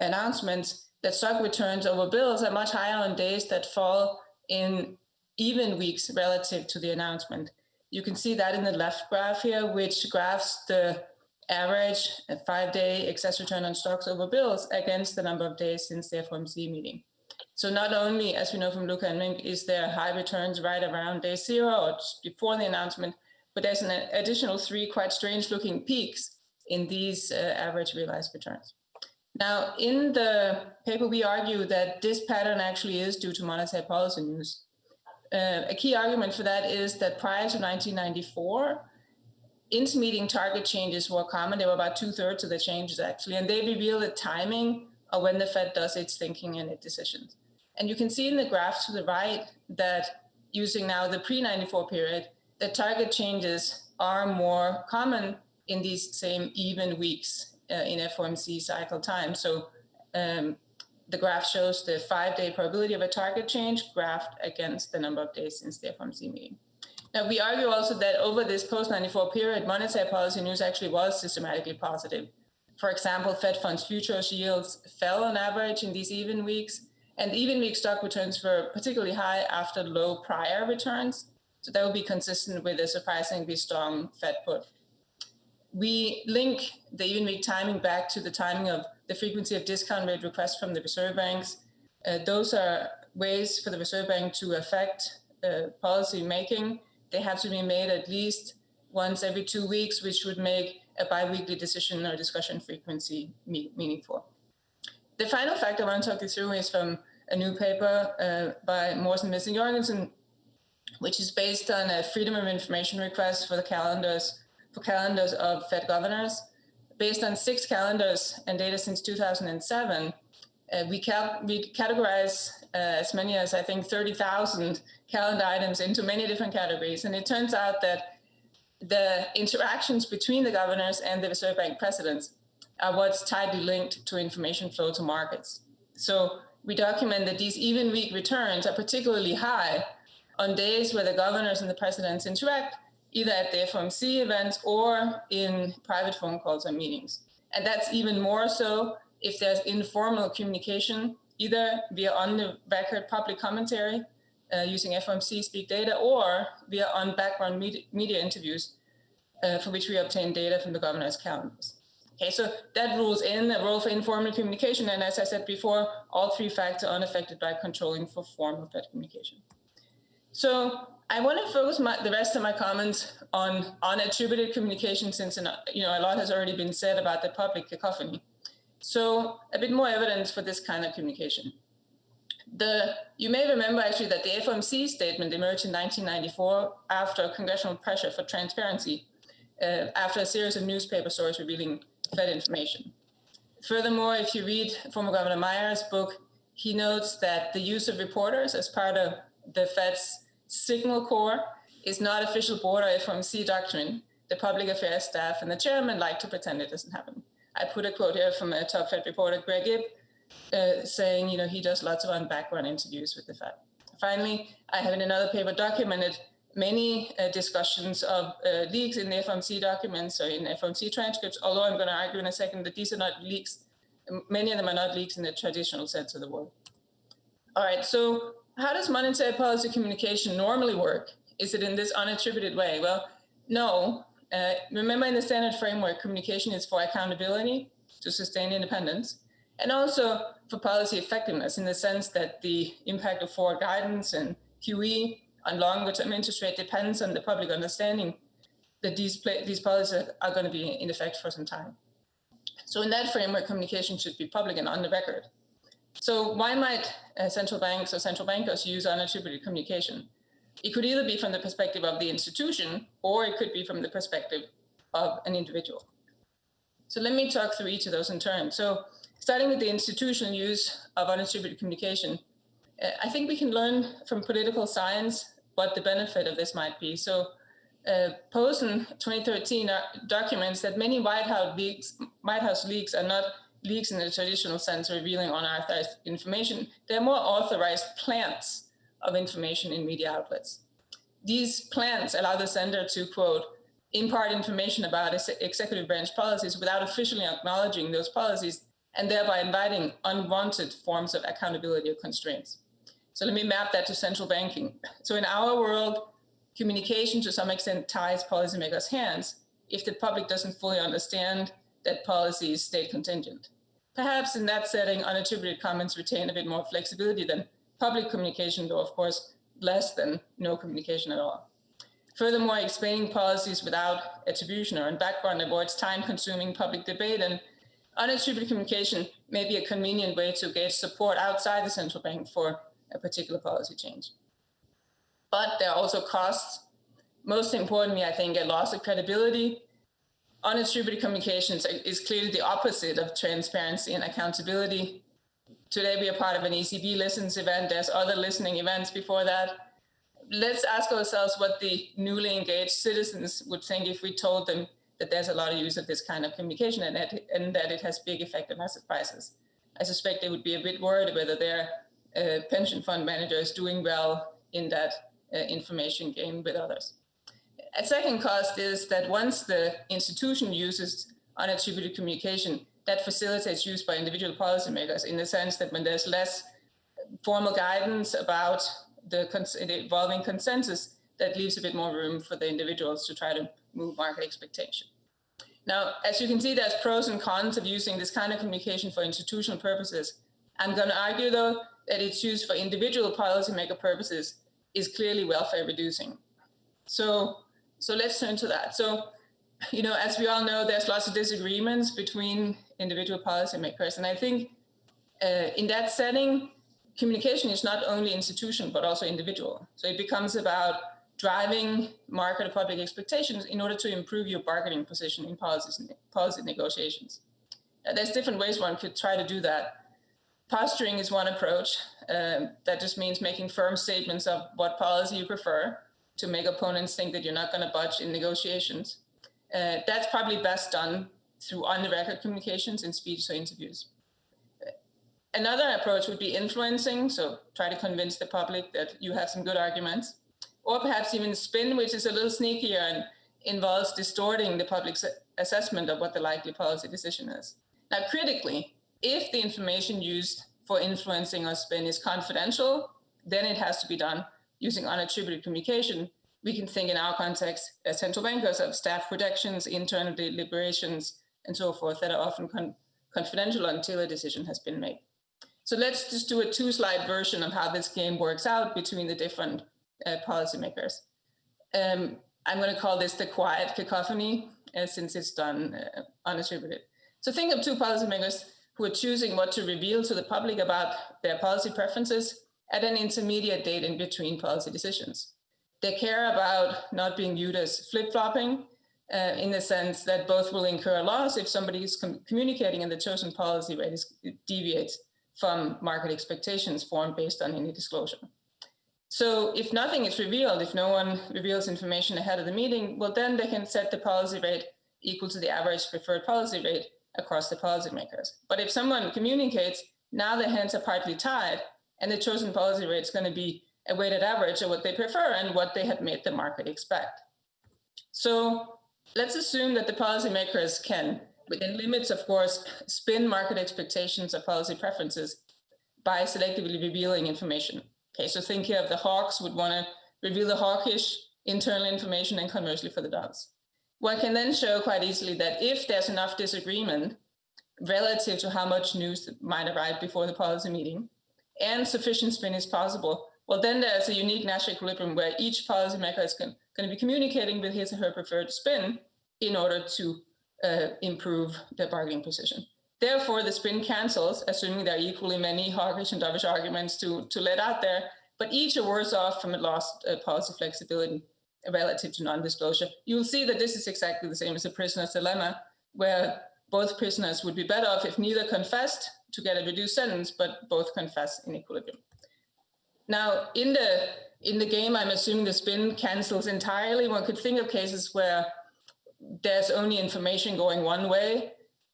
announcements, that stock returns over bills are much higher on days that fall in even weeks relative to the announcement. You can see that in the left graph here, which graphs the average five-day excess return on stocks over bills against the number of days since the FOMC meeting. So not only, as we know from Lucca and Moench, is there high returns right around day zero or just before the announcement, but there's an additional three quite strange looking peaks in these uh, average realized returns. Now, in the paper, we argue that this pattern actually is due to monetary policy news. Uh, a key argument for that is that prior to 1994, intermeeting target changes were common. They were about two thirds of the changes actually, and they reveal the timing of when the Fed does its thinking and its decisions. And you can see in the graph to the right that using now the pre-94 period, the target changes are more common in these same even weeks uh, in FOMC cycle time. So um, the graph shows the five-day probability of a target change graphed against the number of days since the FOMC meeting. Now, we argue also that over this post-94 period, monetary policy news actually was systematically positive. For example, Fed funds futures yields fell on average in these even weeks, and even week stock returns were particularly high after low prior returns. So that would be consistent with a surprisingly strong Fed put. We link the even week timing back to the timing of the frequency of discount rate requests from the reserve banks. Uh, those are ways for the Reserve Bank to affect uh, policy making, they have to be made at least once every two weeks, which would make a biweekly decision or discussion frequency me meaningful. The final fact I want to talk you through is from a new paper uh, by Morsen Vissing-Jorgensen, which is based on a freedom of information request for the calendars for calendars of Fed governors. Based on six calendars and data since 2007, uh, we, cal we categorize uh, as many as I think 30,000 calendar items into many different categories. And it turns out that the interactions between the governors and the Reserve Bank presidents are what's tightly linked to information flow to markets. So we document that these even week returns are particularly high on days where the governors and the presidents interact, either at the FOMC events or in private phone calls and meetings. And that's even more so if there's informal communication, either via on the record public commentary uh, using FOMC speak data or via on background media, media interviews uh, for which we obtain data from the governor's calendars. Okay, so that rules in the role for informal communication. And as I said before, all three facts are unaffected by controlling for form of that communication. So I want to focus my, the rest of my comments on unattributed communication since you know, a lot has already been said about the public cacophony. So a bit more evidence for this kind of communication. The, you may remember actually that the FOMC statement emerged in 1994 after congressional pressure for transparency, uh, after a series of newspaper stories revealing Fed information. Furthermore, if you read former Governor Meyer's book, he notes that the use of reporters as part of the Fed's signal corps is not official board FOMC doctrine. The public affairs staff and the chairman like to pretend it doesn't happen. I put a quote here from a top Fed reporter, Greg Ip, uh, saying, you know, he does lots of on-background interviews with the Fed. Finally, I have in another paper documented many uh, discussions of uh, leaks in the FOMC documents or in FOMC transcripts, although I'm going to argue in a second that these are not leaks. Many of them are not leaks in the traditional sense of the word. All right, so how does monetary policy communication normally work? Is it in this unattributed way? Well, no, uh, remember in the standard framework, communication is for accountability to sustain independence, and also for policy effectiveness in the sense that the impact of forward guidance and QE on longer term interest rate depends on the public understanding that these, these policies are going to be in effect for some time. So in that framework, communication should be public and on the record. So why might uh, central banks or central bankers use unattributed communication? It could either be from the perspective of the institution, or it could be from the perspective of an individual. So let me talk through each of those in turn. So starting with the institutional use of unattributed communication, uh, I think we can learn from political science what the benefit of this might be. So uh, Pozen 2013 uh, documents that many White House leaks, White House leaks are not leaks in the traditional sense revealing unauthorized information. They're more authorized plants of information in media outlets. These plants allow the sender to, quote, impart information about executive branch policies without officially acknowledging those policies and thereby inviting unwanted forms of accountability or constraints. So let me map that to central banking. So in our world, communication to some extent ties policymakers' hands if the public doesn't fully understand that policy is state contingent. Perhaps in that setting, unattributed comments retain a bit more flexibility than public communication, though of course less than no communication at all. Furthermore, explaining policies without attribution or in background avoids time-consuming public debate and unattributed communication may be a convenient way to gauge support outside the central bank for a particular policy change. But there are also costs. Most importantly, I think, a loss of credibility. Unattributed communications is clearly the opposite of transparency and accountability. Today we are part of an ECB Listens event. There's other listening events before that. Let's ask ourselves what the newly engaged citizens would think if we told them that there's a lot of use of this kind of communication and that, and that it has big effect on asset prices. I suspect they would be a bit worried whether their uh, pension fund manager is doing well in that uh, information game with others. A second cost is that once the institution uses unattributed communication, that facilitates use by individual policymakers in the sense that when there's less formal guidance about the, the evolving consensus, that leaves a bit more room for the individuals to try to move market expectation. Now, as you can see, there's pros and cons of using this kind of communication for institutional purposes. I'm going to argue, though, that its use for individual policymaker purposes is clearly welfare reducing. So, so let's turn to that. So, you know, as we all know, there's lots of disagreements between individual policymakers. And I think uh, in that setting, communication is not only institutional, but also individual. So it becomes about driving market or public expectations in order to improve your bargaining position in policies, policy negotiations. Uh, there's different ways one could try to do that. Posturing is one approach. Um, that just means making firm statements of what policy you prefer to make opponents think that you're not going to budge in negotiations. Uh, that's probably best done through on-the-record communications and speeches or interviews. Another approach would be influencing, so try to convince the public that you have some good arguments, or perhaps even spin, which is a little sneakier and involves distorting the public's assessment of what the likely policy decision is. Now, critically, if the information used for influencing or spin is confidential, then it has to be done using unattributed communication. We can think in our context as central bankers of staff protections, internal deliberations, and so forth that are often con confidential until a decision has been made. So let's just do a two slide version of how this game works out between the different uh, policymakers. Um, I'm going to call this the quiet cacophony uh, since it's done uh, unattributed. So think of two policymakers who are choosing what to reveal to the public about their policy preferences at an intermediate date in between policy decisions. They care about not being viewed as flip-flopping uh, in the sense that both will incur a loss if somebody is com communicating and the chosen policy rate is, deviates from market expectations formed based on any disclosure. So if nothing is revealed, if no one reveals information ahead of the meeting, well, then they can set the policy rate equal to the average preferred policy rate across the policymakers. But if someone communicates, now the hands are partly tied, and the chosen policy rate is going to be a weighted average of what they prefer and what they had made the market expect. So let's assume that the policymakers can within limits, of course, spin market expectations or policy preferences by selectively revealing information. Okay, so think here of the hawks would want to reveal the hawkish internal information and conversely for the doves. One can then show quite easily that if there's enough disagreement relative to how much news might arrive before the policy meeting and sufficient spin is possible, well, then there's a unique Nash equilibrium where each policymaker is going to be communicating with his or her preferred spin in order to uh, improve their bargaining position. Therefore, the spin cancels, assuming there are equally many hawkish and dovish arguments to, to let out there, but each are worse off from a lost uh, policy flexibility relative to non-disclosure. You'll see that this is exactly the same as a prisoner's dilemma, where both prisoners would be better off if neither confessed to get a reduced sentence, but both confess in equilibrium. Now, in the in the game, I'm assuming the spin cancels entirely. One could think of cases where there's only information going one way,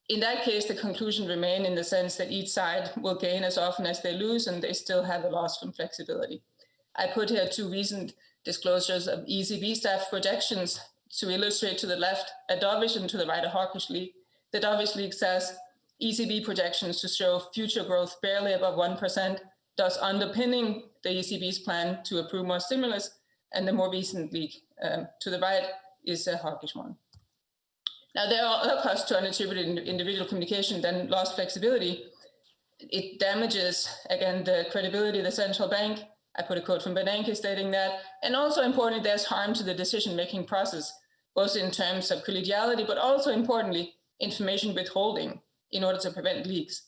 in that case, the conclusion remain in the sense that each side will gain as often as they lose and they still have a loss from flexibility. I put here two recent disclosures of ECB staff projections to illustrate to the left a dovish and to the right a hawkish league. The dovish league says ECB projections to show future growth barely above 1%, thus underpinning the ECB's plan to approve more stimulus. And the more recent leak um, to the right is a hawkish one. Now, there are other costs to unattributed individual communication than lost flexibility. It damages, again, the credibility of the central bank. I put a quote from Bernanke stating that. And also importantly, there's harm to the decision-making process, both in terms of collegiality, but also importantly, information withholding in order to prevent leaks.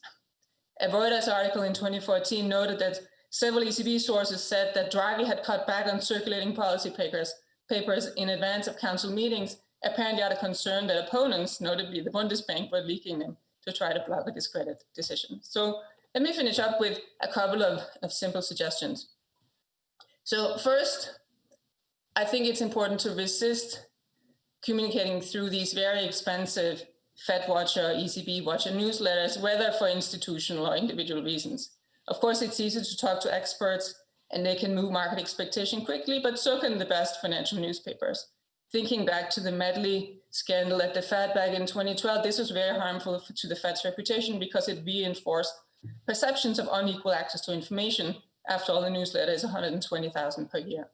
A Reuters article in 2014 noted that several ECB sources said that Draghi had cut back on circulating policy papers, papers in advance of council meetings apparently out of concern that opponents, notably the Bundesbank, were leaking them to try to block a discredit decision. So let me finish up with a couple of, of simple suggestions. So first, I think it's important to resist communicating through these very expensive Fed Watcher, ECB Watcher newsletters, whether for institutional or individual reasons. Of course, it's easy to talk to experts and they can move market expectation quickly, but so can the best financial newspapers thinking back to the Medley scandal at the Fed back in 2012, this was very harmful to the Fed's reputation because it reinforced perceptions of unequal access to information. After all, the newsletter is 120,000 per year.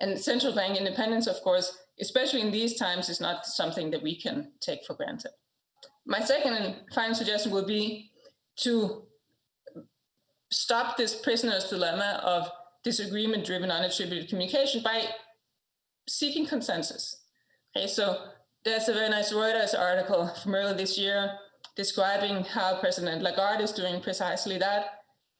And central bank independence, of course, especially in these times, is not something that we can take for granted. My second and final suggestion would be to stop this prisoner's dilemma of disagreement driven unattributed communication by seeking consensus. Okay, so there's a very nice Reuters article from earlier this year describing how President Lagarde is doing precisely that,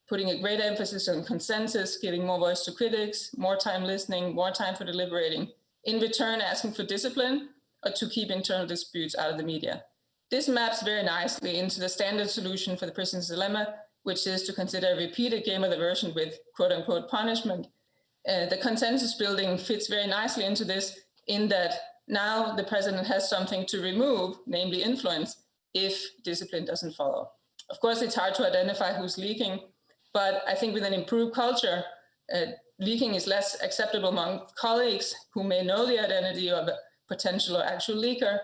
putting a great emphasis on consensus, giving more voice to critics, more time listening, more time for deliberating, in return asking for discipline or to keep internal disputes out of the media. This maps very nicely into the standard solution for the prisoner's dilemma, which is to consider a repeated game of the version with quote unquote punishment. Uh, the consensus building fits very nicely into this in that now the president has something to remove, namely influence, if discipline doesn't follow. Of course, it's hard to identify who's leaking, but I think with an improved culture, uh, leaking is less acceptable among colleagues who may know the identity of a potential or actual leaker,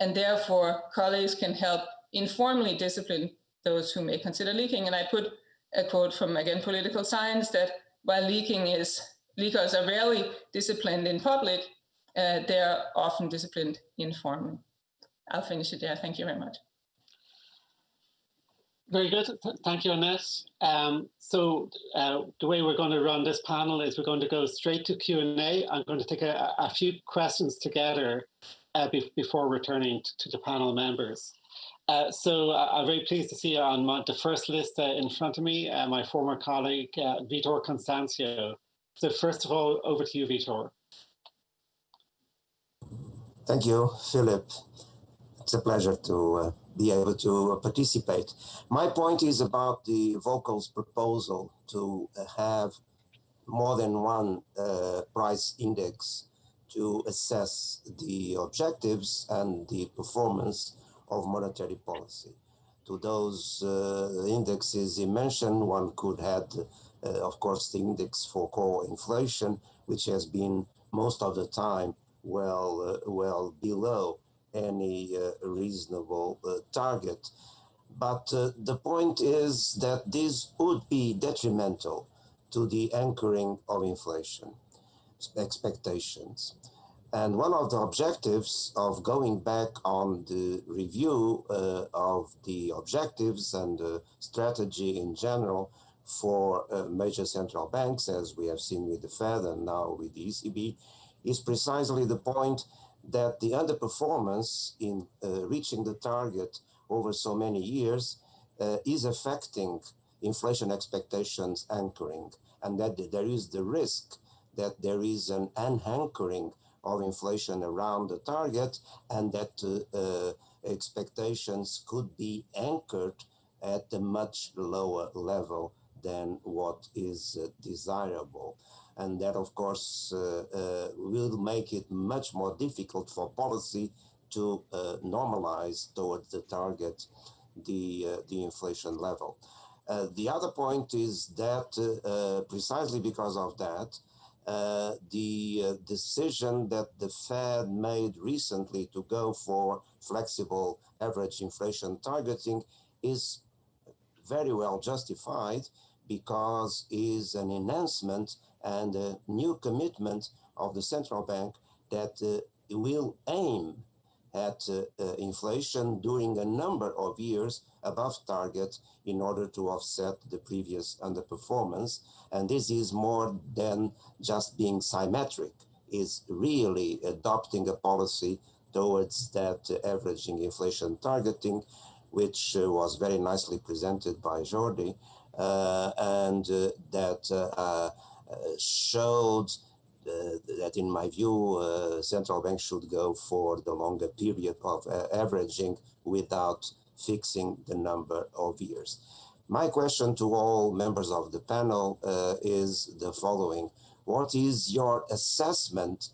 and therefore colleagues can help informally discipline those who may consider leaking. And I put a quote from, again, political science that while leaking is, leakers are rarely disciplined in public, uh, they are often disciplined informally. I'll finish it there. Thank you very much. Very good. Thank you, Annette. Um, so uh, the way we're going to run this panel is we're going to go straight to Q&A. I'm going to take a, a few questions together uh, be before returning to the panel members. Uh, so uh, I'm very pleased to see on my, the first list uh, in front of me, uh, my former colleague, Vitor Constancio. So first of all, over to you, Vitor. Thank you, Philip. It's a pleasure to be able to participate. My point is about the Volker's proposal to have more than one price index to assess the objectives and the performance of monetary policy. To those uh, indexes he mentioned, one could add, uh, of course, the index for core inflation, which has been most of the time well, uh, well below any uh, reasonable uh, target. But uh, the point is that this would be detrimental to the anchoring of inflation expectations. And one of the objectives of going back on the review uh, of the objectives and the strategy in general for uh, major central banks, as we have seen with the Fed and now with the ECB, is precisely the point that the underperformance in uh, reaching the target over so many years uh, is affecting inflation expectations anchoring, and that there is the risk that there is an unanchoring of inflation around the target, and that uh, uh expectations could be anchored at a much lower level than what is uh, desirable and that of course uh, uh, will make it much more difficult for policy to uh, normalize towards the target the the inflation level. the other point is that precisely because of that, uh, the uh, decision that the Fed made recently to go for flexible average inflation targeting is very well justified because is an enhancement and a new commitment of the central bank that uh, will aim at uh, uh, inflation during a number of years above target in order to offset the previous underperformance. And this is more than just being symmetric, is really adopting a policy towards that uh, averaging inflation targeting, which uh, was very nicely presented by Jordi, uh, and that uh, showed uh, that, in my view, uh, central banks should go for the longer period of averaging without fixing the number of years. My question to all members of the panel is the following. What is your assessment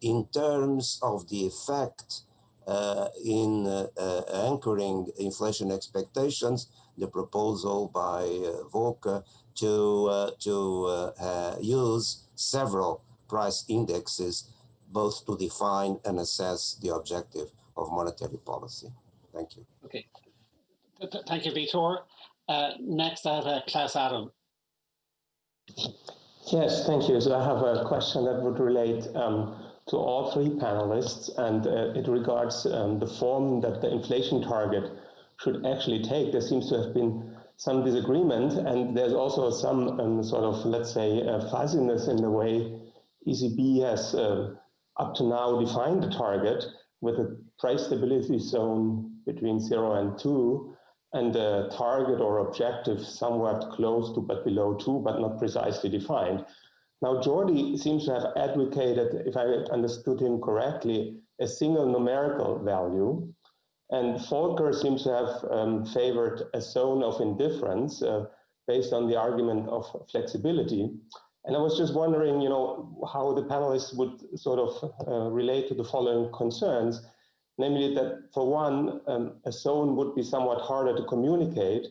in terms of the effect uh, in uh, uh, anchoring inflation expectations, the proposal by Volker to, uh, to uh, uh, use several price indexes both to define and assess the objective of monetary policy. Thank you. Okay. Thank you, Vitor. Uh, next, I have uh, Klaus Adam. Yes, thank you. So I have a question that would relate um, to all three panelists, and uh, it regards um, the form that the inflation target should actually take. There seems to have been some disagreement, and there's also some um, sort of, let's say, uh, fuzziness in the way ECB has uh, up to now defined the target with a price stability zone between zero and two, and a target or objective somewhat close to but below two, but not precisely defined. Now, Jordi seems to have advocated, if I understood him correctly, a single numerical value. And Volker seems to have um, favored a zone of indifference uh, based on the argument of flexibility. And I was just wondering, you know, how the panelists would sort of uh, relate to the following concerns, namely that for one, um, a zone would be somewhat harder to communicate,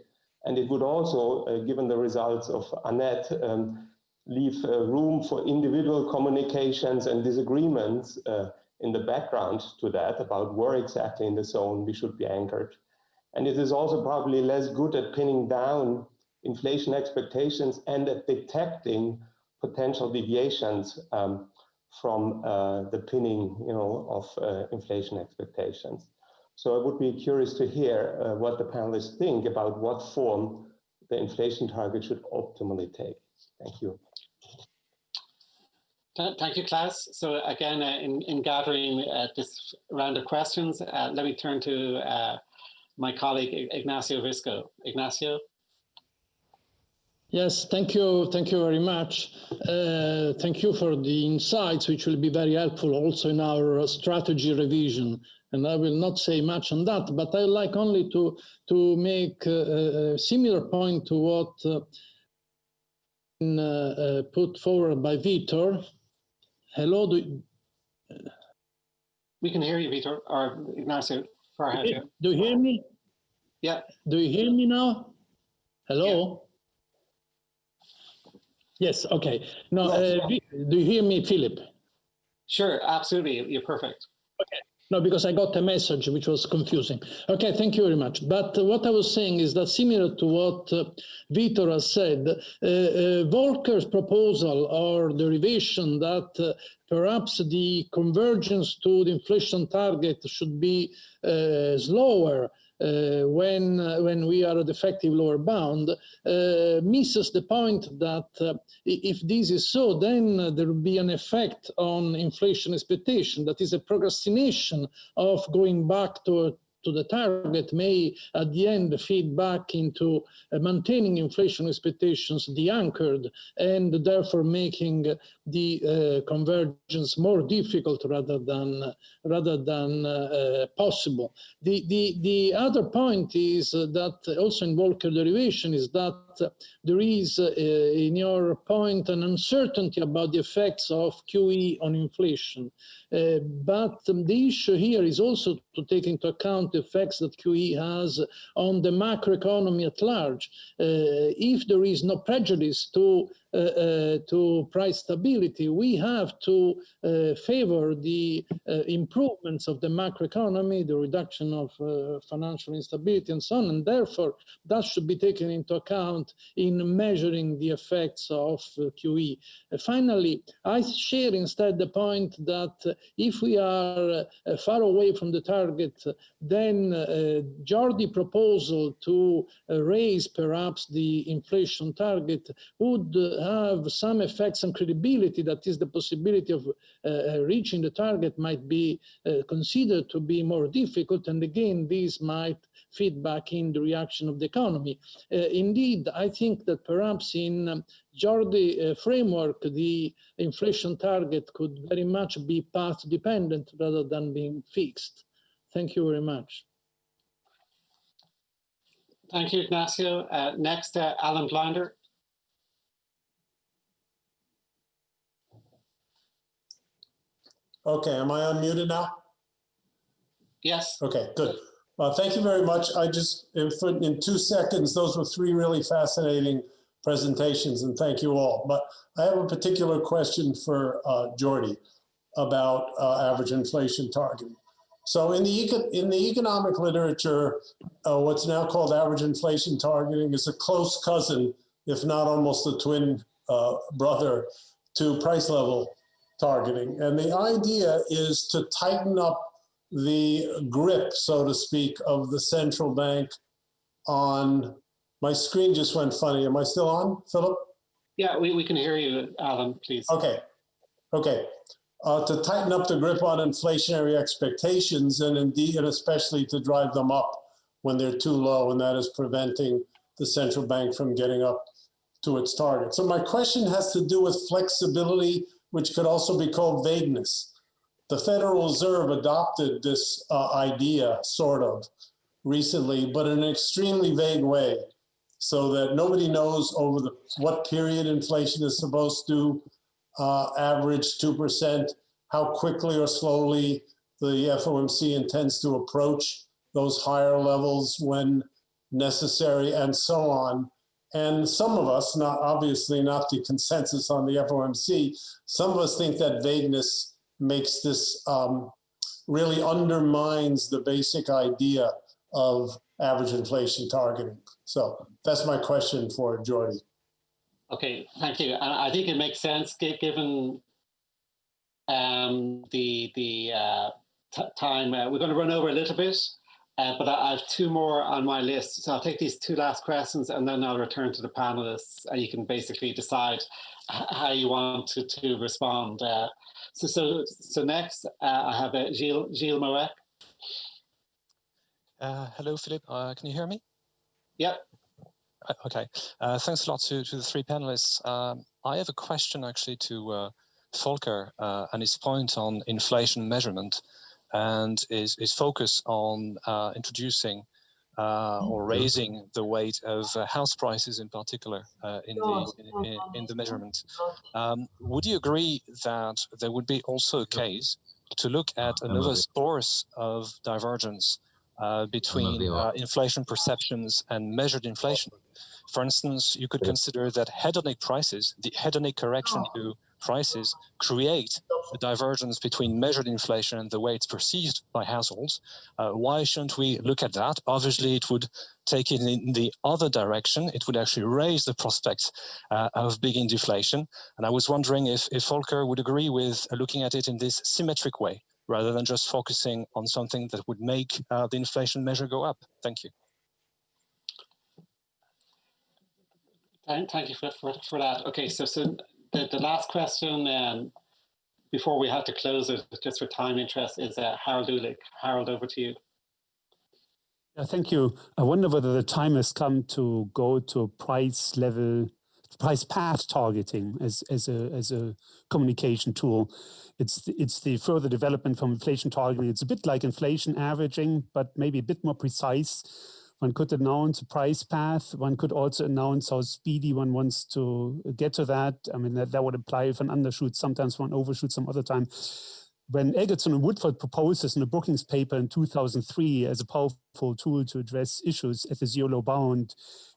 and it would also, uh, given the results of Annette, um, leave uh, room for individual communications and disagreements uh, in the background to that about where exactly in the zone we should be anchored. And it is also probably less good at pinning down inflation expectations and at detecting potential deviations um, from uh, the pinning you know, of uh, inflation expectations. So I would be curious to hear uh, what the panelists think about what form the inflation target should optimally take. Thank you. Thank you, Klaus. So again, uh, in, in gathering uh, this round of questions, uh, let me turn to my colleague Ignazio Visco. Ignazio? Yes, thank you. Thank you very much. Uh, thank you for the insights, which will be very helpful also in our strategy revision. And I will not say much on that, but I like only to, to make a, a similar point to what uh, uh, put forward by Vitor Hello, do we can hear you, Vitor, or Ignazio. Do you hear me? Yeah. Do you hear me now? Hello? Yeah. Yes, okay. No, yes. uh, do you hear me, Philip? Sure, absolutely. You're perfect. Okay. No, because I got a message which was confusing. Okay, thank you very much. But uh, what I was saying is that similar to what uh, Vitor has said, uh, uh, Volker's proposal or derivation that uh, perhaps the convergence to the inflation target should be uh, slower uh, when uh, when we are at effective lower bound uh, misses the point that if this is so, then there will be an effect on inflation expectation. That is a procrastination of going back to to the target may at the end feed back into uh, maintaining inflation expectations de-anchored and therefore making the uh, convergence more difficult rather than rather than uh, possible. The, the, the other point is that also in Volker derivation is that there is in your point an uncertainty about the effects of QE on inflation. Uh, but the issue here is also to take into account the effects that QE has on the macroeconomy at large. Uh, if there is no prejudice to uh, uh, Uh, uh, to price stability, we have to uh, favor the uh, improvements of the macroeconomy, the reduction of financial instability and so on, and therefore that should be taken into account in measuring the effects of QE. finally, I share instead the point that if we are far away from the target, then uh, Jordi proposal to uh, raise perhaps the inflation target would have some effects on credibility, that is the possibility of uh, uh, reaching the target might be uh, considered to be more difficult. And again, this might feed back in the reaction of the economy. Uh, indeed, I think that perhaps in um, Jordi uh, framework, the inflation target could very much be path dependent rather than being fixed. Thank you very much. Thank you, Ignazio. Uh, next, uh, Alan Blinder. Okay, am I unmuted now? Yes. Okay, good. Uh, thank you very much. I just, in, in two seconds, those were three really fascinating presentations and thank you all. But I have a particular question for uh, Jordi about uh, average inflation targeting. So in the, in the economic literature, uh, what's now called average inflation targeting is a close cousin, if not almost a twin uh, brother to price level targeting. And the idea is to tighten up the grip, so to speak, of the central bank on My screen just went funny. Am I still on, Philip? Yeah, we, we can hear you, Alan, please. Okay, okay. Uh, to tighten up the grip on inflationary expectations and indeed, and especially to drive them up when they're too low, and that is preventing the central bank from getting up to its target. So my question has to do with flexibility, which could also be called vagueness. The Federal Reserve adopted this uh, idea, sort of, recently, but in an extremely vague way, so that nobody knows over the, what period inflation is supposed to uh, average 2%, how quickly or slowly the FOMC intends to approach those higher levels when necessary, and so on. And some of us, not obviously not the consensus on the FOMC, some of us think that vagueness makes this um, really undermines the basic idea of average inflation targeting. So that's my question for Jordi. Okay, thank you. And I think it makes sense given um, the the uh, time. Uh, we're going to run over a little bit, uh, but I, I, have two more on my list. So I'll take these two last questions and then I'll return to the panelists and you can basically decide how you want to, to respond. Uh, so, so, so next uh, I have uh, Gilles, Gilles Moëc. Uh, hello, Philip. Uh, can you hear me? Yep. Uh, okay. Uh, thanks a lot to, to the three panelists. Um, I have a question actually to uh, Volker uh, and his point on inflation measurement and is, his focus on introducing uh, or mm-hmm. raising the weight of uh, house prices in particular uh, in, the, in, in, the measurement. Um, would you agree that there would be also a case to look at another source of divergence uh, between uh, inflation perceptions and measured inflation. For instance, you could consider that hedonic prices, the hedonic correction to prices, create a divergence between measured inflation and the way it's perceived by households. Uh, why shouldn't we look at that? Obviously, it would take it in the other direction. It would actually raise the prospect uh, of big deflation. And I was wondering if, if Volker would agree with looking at it in this symmetric way rather than just focusing on something that would make uh, the inflation measure go up. Thank you. Thank you for, for, for that. Okay, so, so the, the last question um, before we have to close it, just for time interest, is uh, Harald Uhlig. Harald, over to you. Yeah, thank you. I wonder whether the time has come to go to price level price path targeting as, as, a, as a communication tool. It's the, it's the further development from inflation targeting. It's a bit like inflation averaging, but maybe a bit more precise. One could announce a price path. One could also announce how speedy one wants to get to that. I mean, that, that would imply if an undershoot, sometimes one overshoots some other time when Eggertsson and Woodford proposed this in a Brookings paper in 2003 as a powerful tool to address issues at the zero low bound,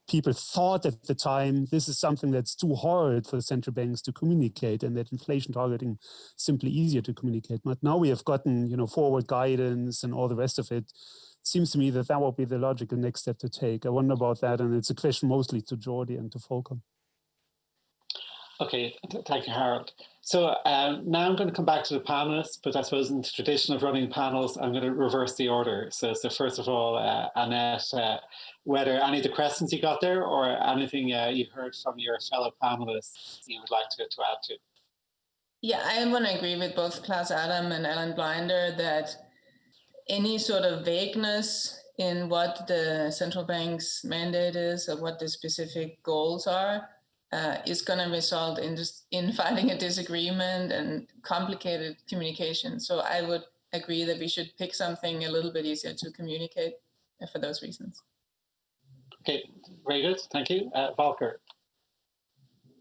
people thought at the time this is something that's too hard for central banks to communicate and that inflation targeting is simply easier to communicate. But now we have gotten, you know, forward guidance and all the rest of it. Seems to me that that will be the logical next step to take. I wonder about that, and it's a question mostly to Jordi and to Volker. Okay, thank you, Harald. So um, now I'm going to come back to the panelists, but I suppose in the tradition of running panels, I'm going to reverse the order. So, so first of all, uh, Annette, uh, whether any of the questions you got there or anything uh, you heard from your fellow panelists you would like to, to add to. Yeah, I want to agree with both Klaus Adam and Alan Blinder that any sort of vagueness in what the central bank's mandate is or what the specific goals are uh, is going to result in just in finding a disagreement and complicated communication. So I would agree that we should pick something a little bit easier to communicate for those reasons. Okay, very good. Thank you. Uh, Volker.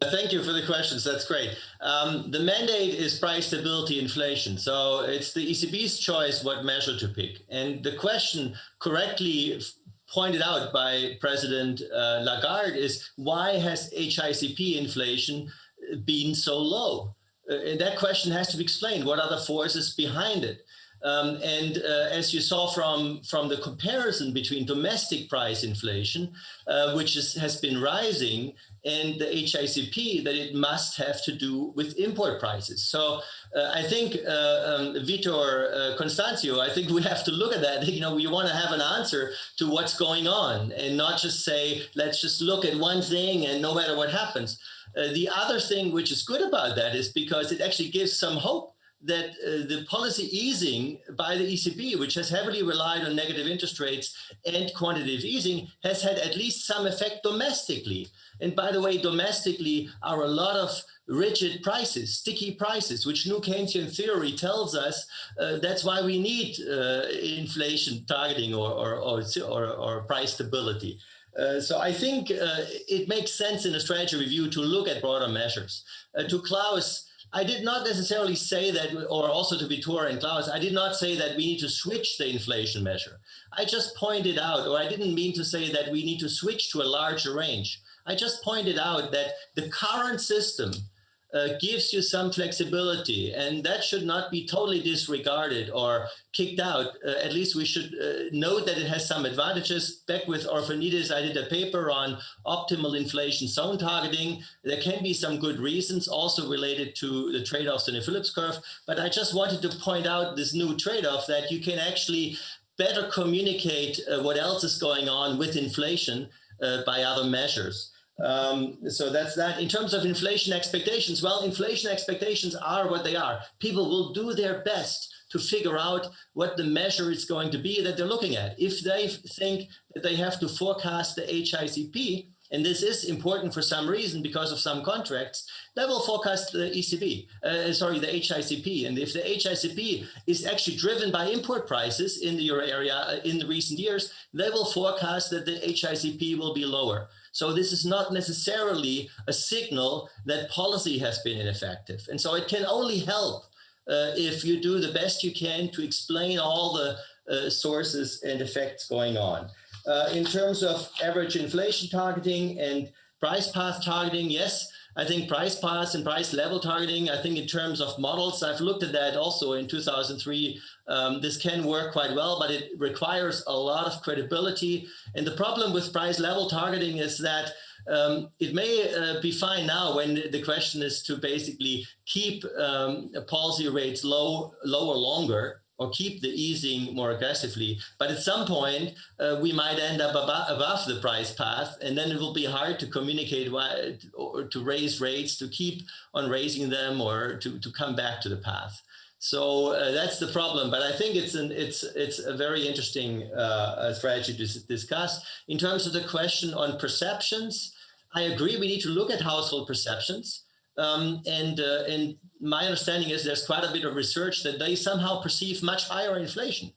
Thank you for the questions. That's great. Um, the mandate is price stability inflation. So it's the ECB's choice what measure to pick. And the question correctly pointed out by President uh, Lagarde is why has HICP inflation been so low? Uh, and that question has to be explained. What are the forces behind it? Um, and uh, as you saw from, from the comparison between domestic price inflation, uh, which is, has been rising, and the HICP, that it must have to do with import prices. So uh, I think, uh, um, Vitor uh, Constancio, I think we have to look at that. You know, we want to have an answer to what's going on and not just say, let's just look at one thing and no matter what happens. Uh, the other thing which is good about that is because it actually gives some hope that uh, the policy easing by the ECB, which has heavily relied on negative interest rates and quantitative easing, has had at least some effect domestically. And by the way, domestically are a lot of rigid prices, sticky prices, which new Keynesian theory tells us uh, that's why we need uh, inflation targeting or, or, or, or, or price stability. Uh, so I think uh, it makes sense in a strategy review to look at broader measures. Uh, to Klaus, I did not necessarily say that, or also to Vitor and Klaus, I did not say that we need to switch the inflation measure. I just pointed out, or I didn't mean to say that we need to switch to a larger range. I just pointed out that the current system uh, gives you some flexibility and that should not be totally disregarded or kicked out. Uh, at least we should uh, note that it has some advantages. Back with Orphanides, I did a paper on optimal inflation zone targeting. There can be some good reasons also related to the trade-offs in the Phillips curve, but I just wanted to point out this new trade-off that you can actually better communicate uh, what else is going on with inflation uh, by other measures. Um, so that's that. In terms of inflation expectations, well, inflation expectations are what they are. People will do their best to figure out what the measure is going to be that they're looking at. If they think that they have to forecast the HICP, and this is important for some reason because of some contracts, they will forecast the ECB, uh, sorry, the HICP. And if the HICP is actually driven by import prices in the euro area uh, in the recent years, they will forecast that the HICP will be lower. So this is not necessarily a signal that policy has been ineffective. And so it can only help uh, if you do the best you can to explain all the uh, sources and effects going on. Uh, in terms of average inflation targeting and price path targeting, yes, I think price paths and price level targeting, I think in terms of models, I've looked at that also in 2003. Um, this can work quite well, but it requires a lot of credibility. And the problem with price level targeting is that um, it may uh, be fine now when the question is to basically keep um, policy rates low, lower longer or keep the easing more aggressively. But at some point, uh, we might end up above, above, the price path, and then it will be hard to communicate why, or to raise rates, to keep on raising them, or to, to come back to the path. So uh, that's the problem. But I think it's an it's it's a very interesting uh, strategy to discuss. In terms of the question on perceptions, I agree we need to look at household perceptions. Um, and, uh, and my understanding is there's quite a bit of research that they somehow perceive much higher inflation.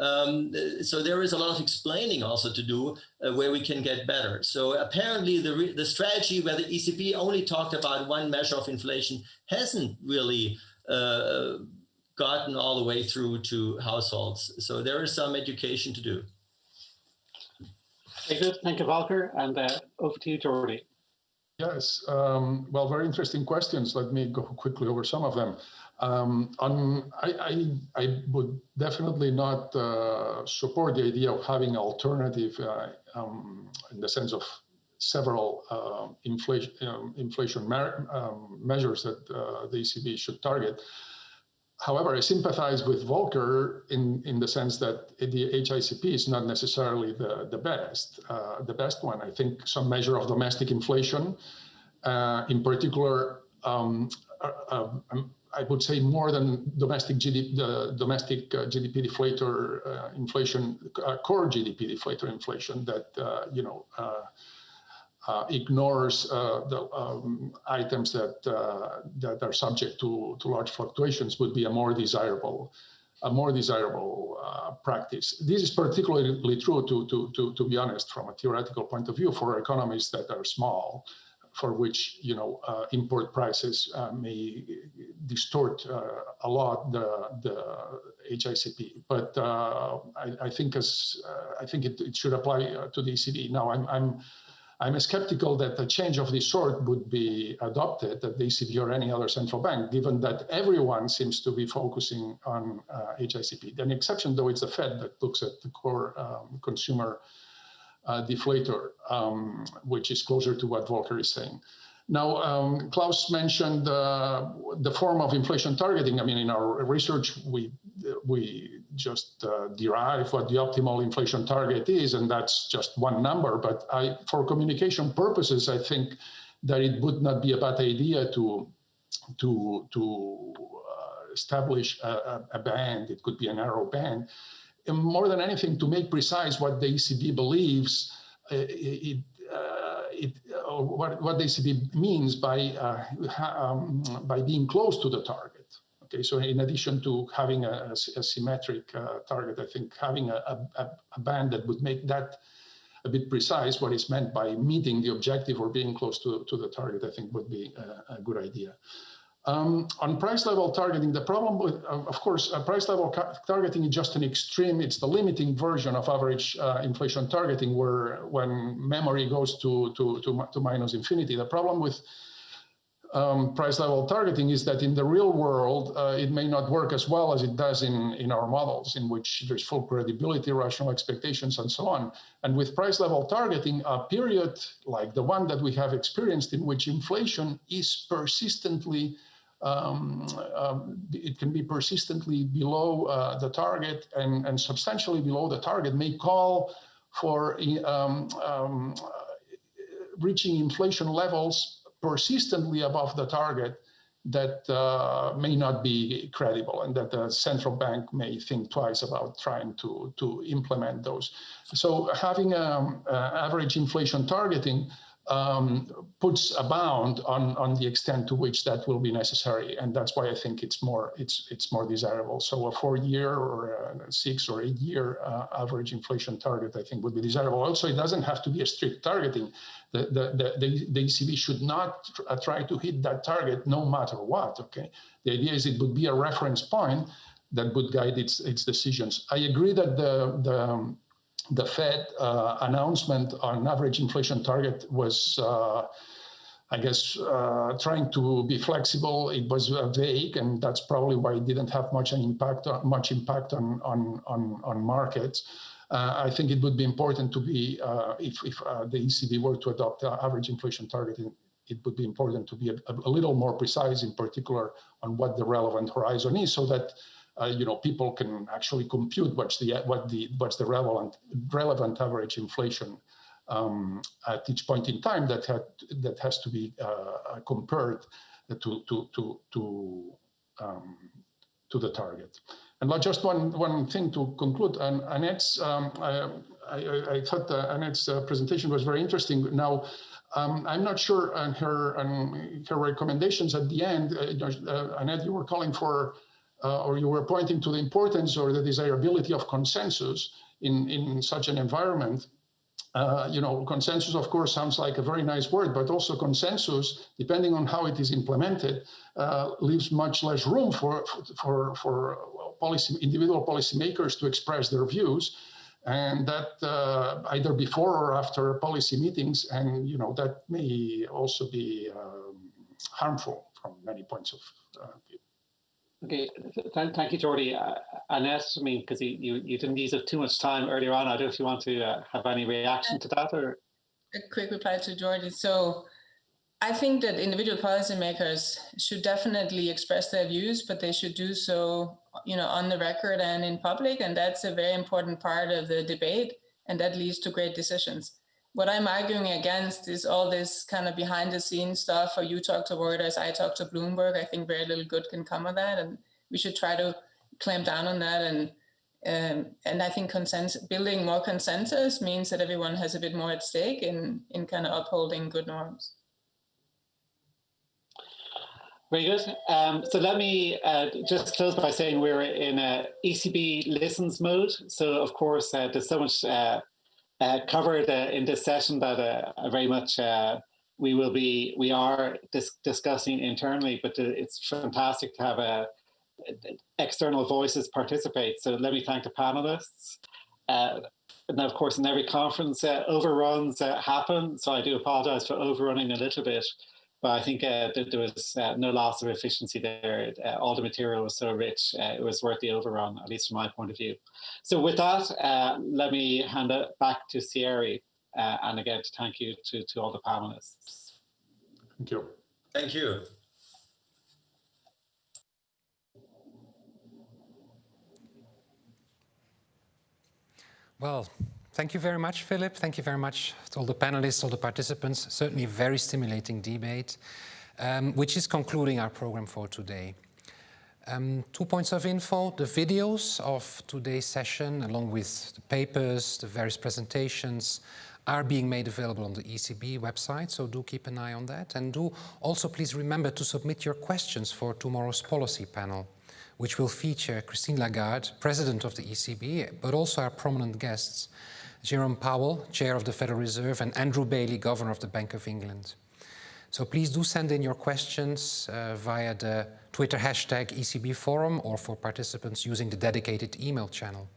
Um, so there is a lot of explaining also to do uh, where we can get better. So apparently the, the strategy where the ECB only talked about one measure of inflation hasn't really uh, gotten all the way through to households. So there is some education to do. Very good. Thank you, Volker. And uh, over to you, Jordi. Yes, um, well, very interesting questions. Let me go quickly over some of them. Um, on, I, I, I, would definitely not uh, support the idea of having alternative uh, um, in the sense of several uh, inflation, um, inflation um, measures that uh, the ECB should target. However, I sympathize with Volker in, in the sense that the HICP is not necessarily the, the best, uh, the best one. I think some measure of domestic inflation, uh, in particular, um, uh, um, I would say more than domestic GDP, the domestic uh, GDP deflator uh, inflation, uh, core GDP deflator inflation that, you know, uh, ignores uh, the um, items that uh, that are subject to to large fluctuations would be a more desirable a more desirable uh, practice. This is particularly true, to, to, to, to be honest, from a theoretical point of view, for economies that are small, for which you know uh, import prices uh, may distort a lot the the HICP. But I, I, think as I think it, it should apply to the ECB. Now, I'm, I'm I'm skeptical that a change of this sort would be adopted at the ECB or any other central bank, given that everyone seems to be focusing on uh, HICP. An exception, though, is the Fed that looks at the core um, consumer uh, deflator, um, which is closer to what Volker is saying. Now, um, Klaus mentioned uh, the form of inflation targeting. I mean, in our research, we we just uh, derive what the optimal inflation target is, and that's just one number. But I, for communication purposes, I think that it would not be a bad idea to to to uh, establish a, a, band. It could be a narrow band, and more than anything, to make precise what the ECB believes. Uh, it, uh, it, what, what the ECB means by uh, um, by being close to the target. Okay, so in addition to having a, a symmetric uh, target, I think having a, a, a, band that would make that a bit precise what is meant by meeting the objective or being close to, to the target, I think would be a, good idea. Um, on price level targeting, the problem with, of course, uh, price level targeting is just an extreme, it's the limiting version of average uh, inflation targeting where when memory goes to, to, to, to minus infinity. The problem with um, price level targeting is that in the real world, uh, it may not work as well as it does in, in our models, in which there's full credibility, rational expectations, and so on. And with price level targeting, a period like the one that we have experienced in which inflation is persistently um, um, it can be persistently below uh, the target and, and substantially below the target may call for um, um reaching inflation levels persistently above the target that uh, may not be credible and that the central bank may think twice about trying to, to implement those. So having um, uh, average inflation targeting um, puts a bound on, on the extent to which that will be necessary. And that's why I think it's more, it's, it's more desirable. So a four year or six or eight year uh, average inflation target, I think would be desirable. Also, it doesn't have to be a strict targeting. The, the, the, the ECB should not uh, try to hit that target no matter what, okay? The idea is it would be a reference point that would guide its, its decisions. I agree that the, the, um, the Fed uh, announcement on average inflation target was, uh, I guess, uh, trying to be flexible. It was uh, vague, and that's probably why it didn't have much an impact, uh, much impact on on on, on markets. Uh, I think it would be important to be, if, if the ECB were to adopt average inflation target, it would be important to be a, a little more precise, in particular, on what the relevant horizon is, so that uh, you know, people can actually compute what's the what the what's the relevant relevant average inflation um, at each point in time that had that has to be uh, compared to to to to um, to the target. And just one one thing to conclude. And Annette's um, I, I, I, thought Annette's uh, presentation was very interesting. Now. Um, I'm not sure on her on her recommendations at the end. Uh, uh Annette, you were calling for uh, or you were pointing to the importance or the desirability of consensus in, in such an environment. Uh, you know, consensus, of course, sounds like a very nice word, but also consensus, depending on how it is implemented, uh, leaves much less room for for for policy individual policymakers to express their views, and that uh, either before or after policy meetings, and you know that may also be um, harmful from many points of uh, view. Okay, th thank you, Jordi. Uh, Annette, I mean, because you, you, didn't use up too much time earlier on. I don't know if you want to uh, have any reaction to that or. A quick reply to Jordi. So I think that individual policymakers should definitely express their views, but they should do so, you know, on the record and in public. And that's a very important part of the debate. And that leads to great decisions what I'm arguing against is all this kind of behind the scenes stuff. Or you talk to Reuters, I talk to Bloomberg. I think very little good can come of that, and we should try to clamp down on that. And um, and I think consensus, building more consensus means that everyone has a bit more at stake in in kind of upholding good norms. Very good. Um, so let me uh, just close by saying we're in a ECB listens mode. So of course, uh, there's so much uh, uh, covered uh, in this session that uh, very much uh, we will be, we are dis discussing internally, but uh, it's fantastic to have uh, external voices participate. So let me thank the panelists. and of course, in every conference, overruns happen. So I do apologize for overrunning a little bit. But I think uh, that there was uh, no loss of efficiency there. Uh, all the material was so rich, uh, it was worth the overrun, at least from my point of view. So with that, uh, let me hand it back to Thierry. Uh, and again, to thank you to, to all the panelists. Thank you. Thank you. Well, thank you very much, Philip. Thank you very much to all the panelists, all the participants. Certainly a very stimulating debate, um, which is concluding our program for today. Um, two points of info, the videos of today's session, along with the papers, the various presentations, are being made available on the ECB website, so do keep an eye on that. And do also please remember to submit your questions for tomorrow's policy panel which will feature Christine Lagarde, President of the ECB, but also our prominent guests, Jerome Powell, Chair of the Federal Reserve, and Andrew Bailey, Governor of the Bank of England. So please do send in your questions uh, via the Twitter hashtag ECB Forum or for participants using the dedicated email channel.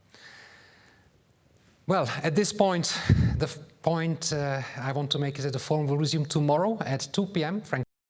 Well, at this point, the point uh, I want to make is that the forum will resume tomorrow at 2 p.m.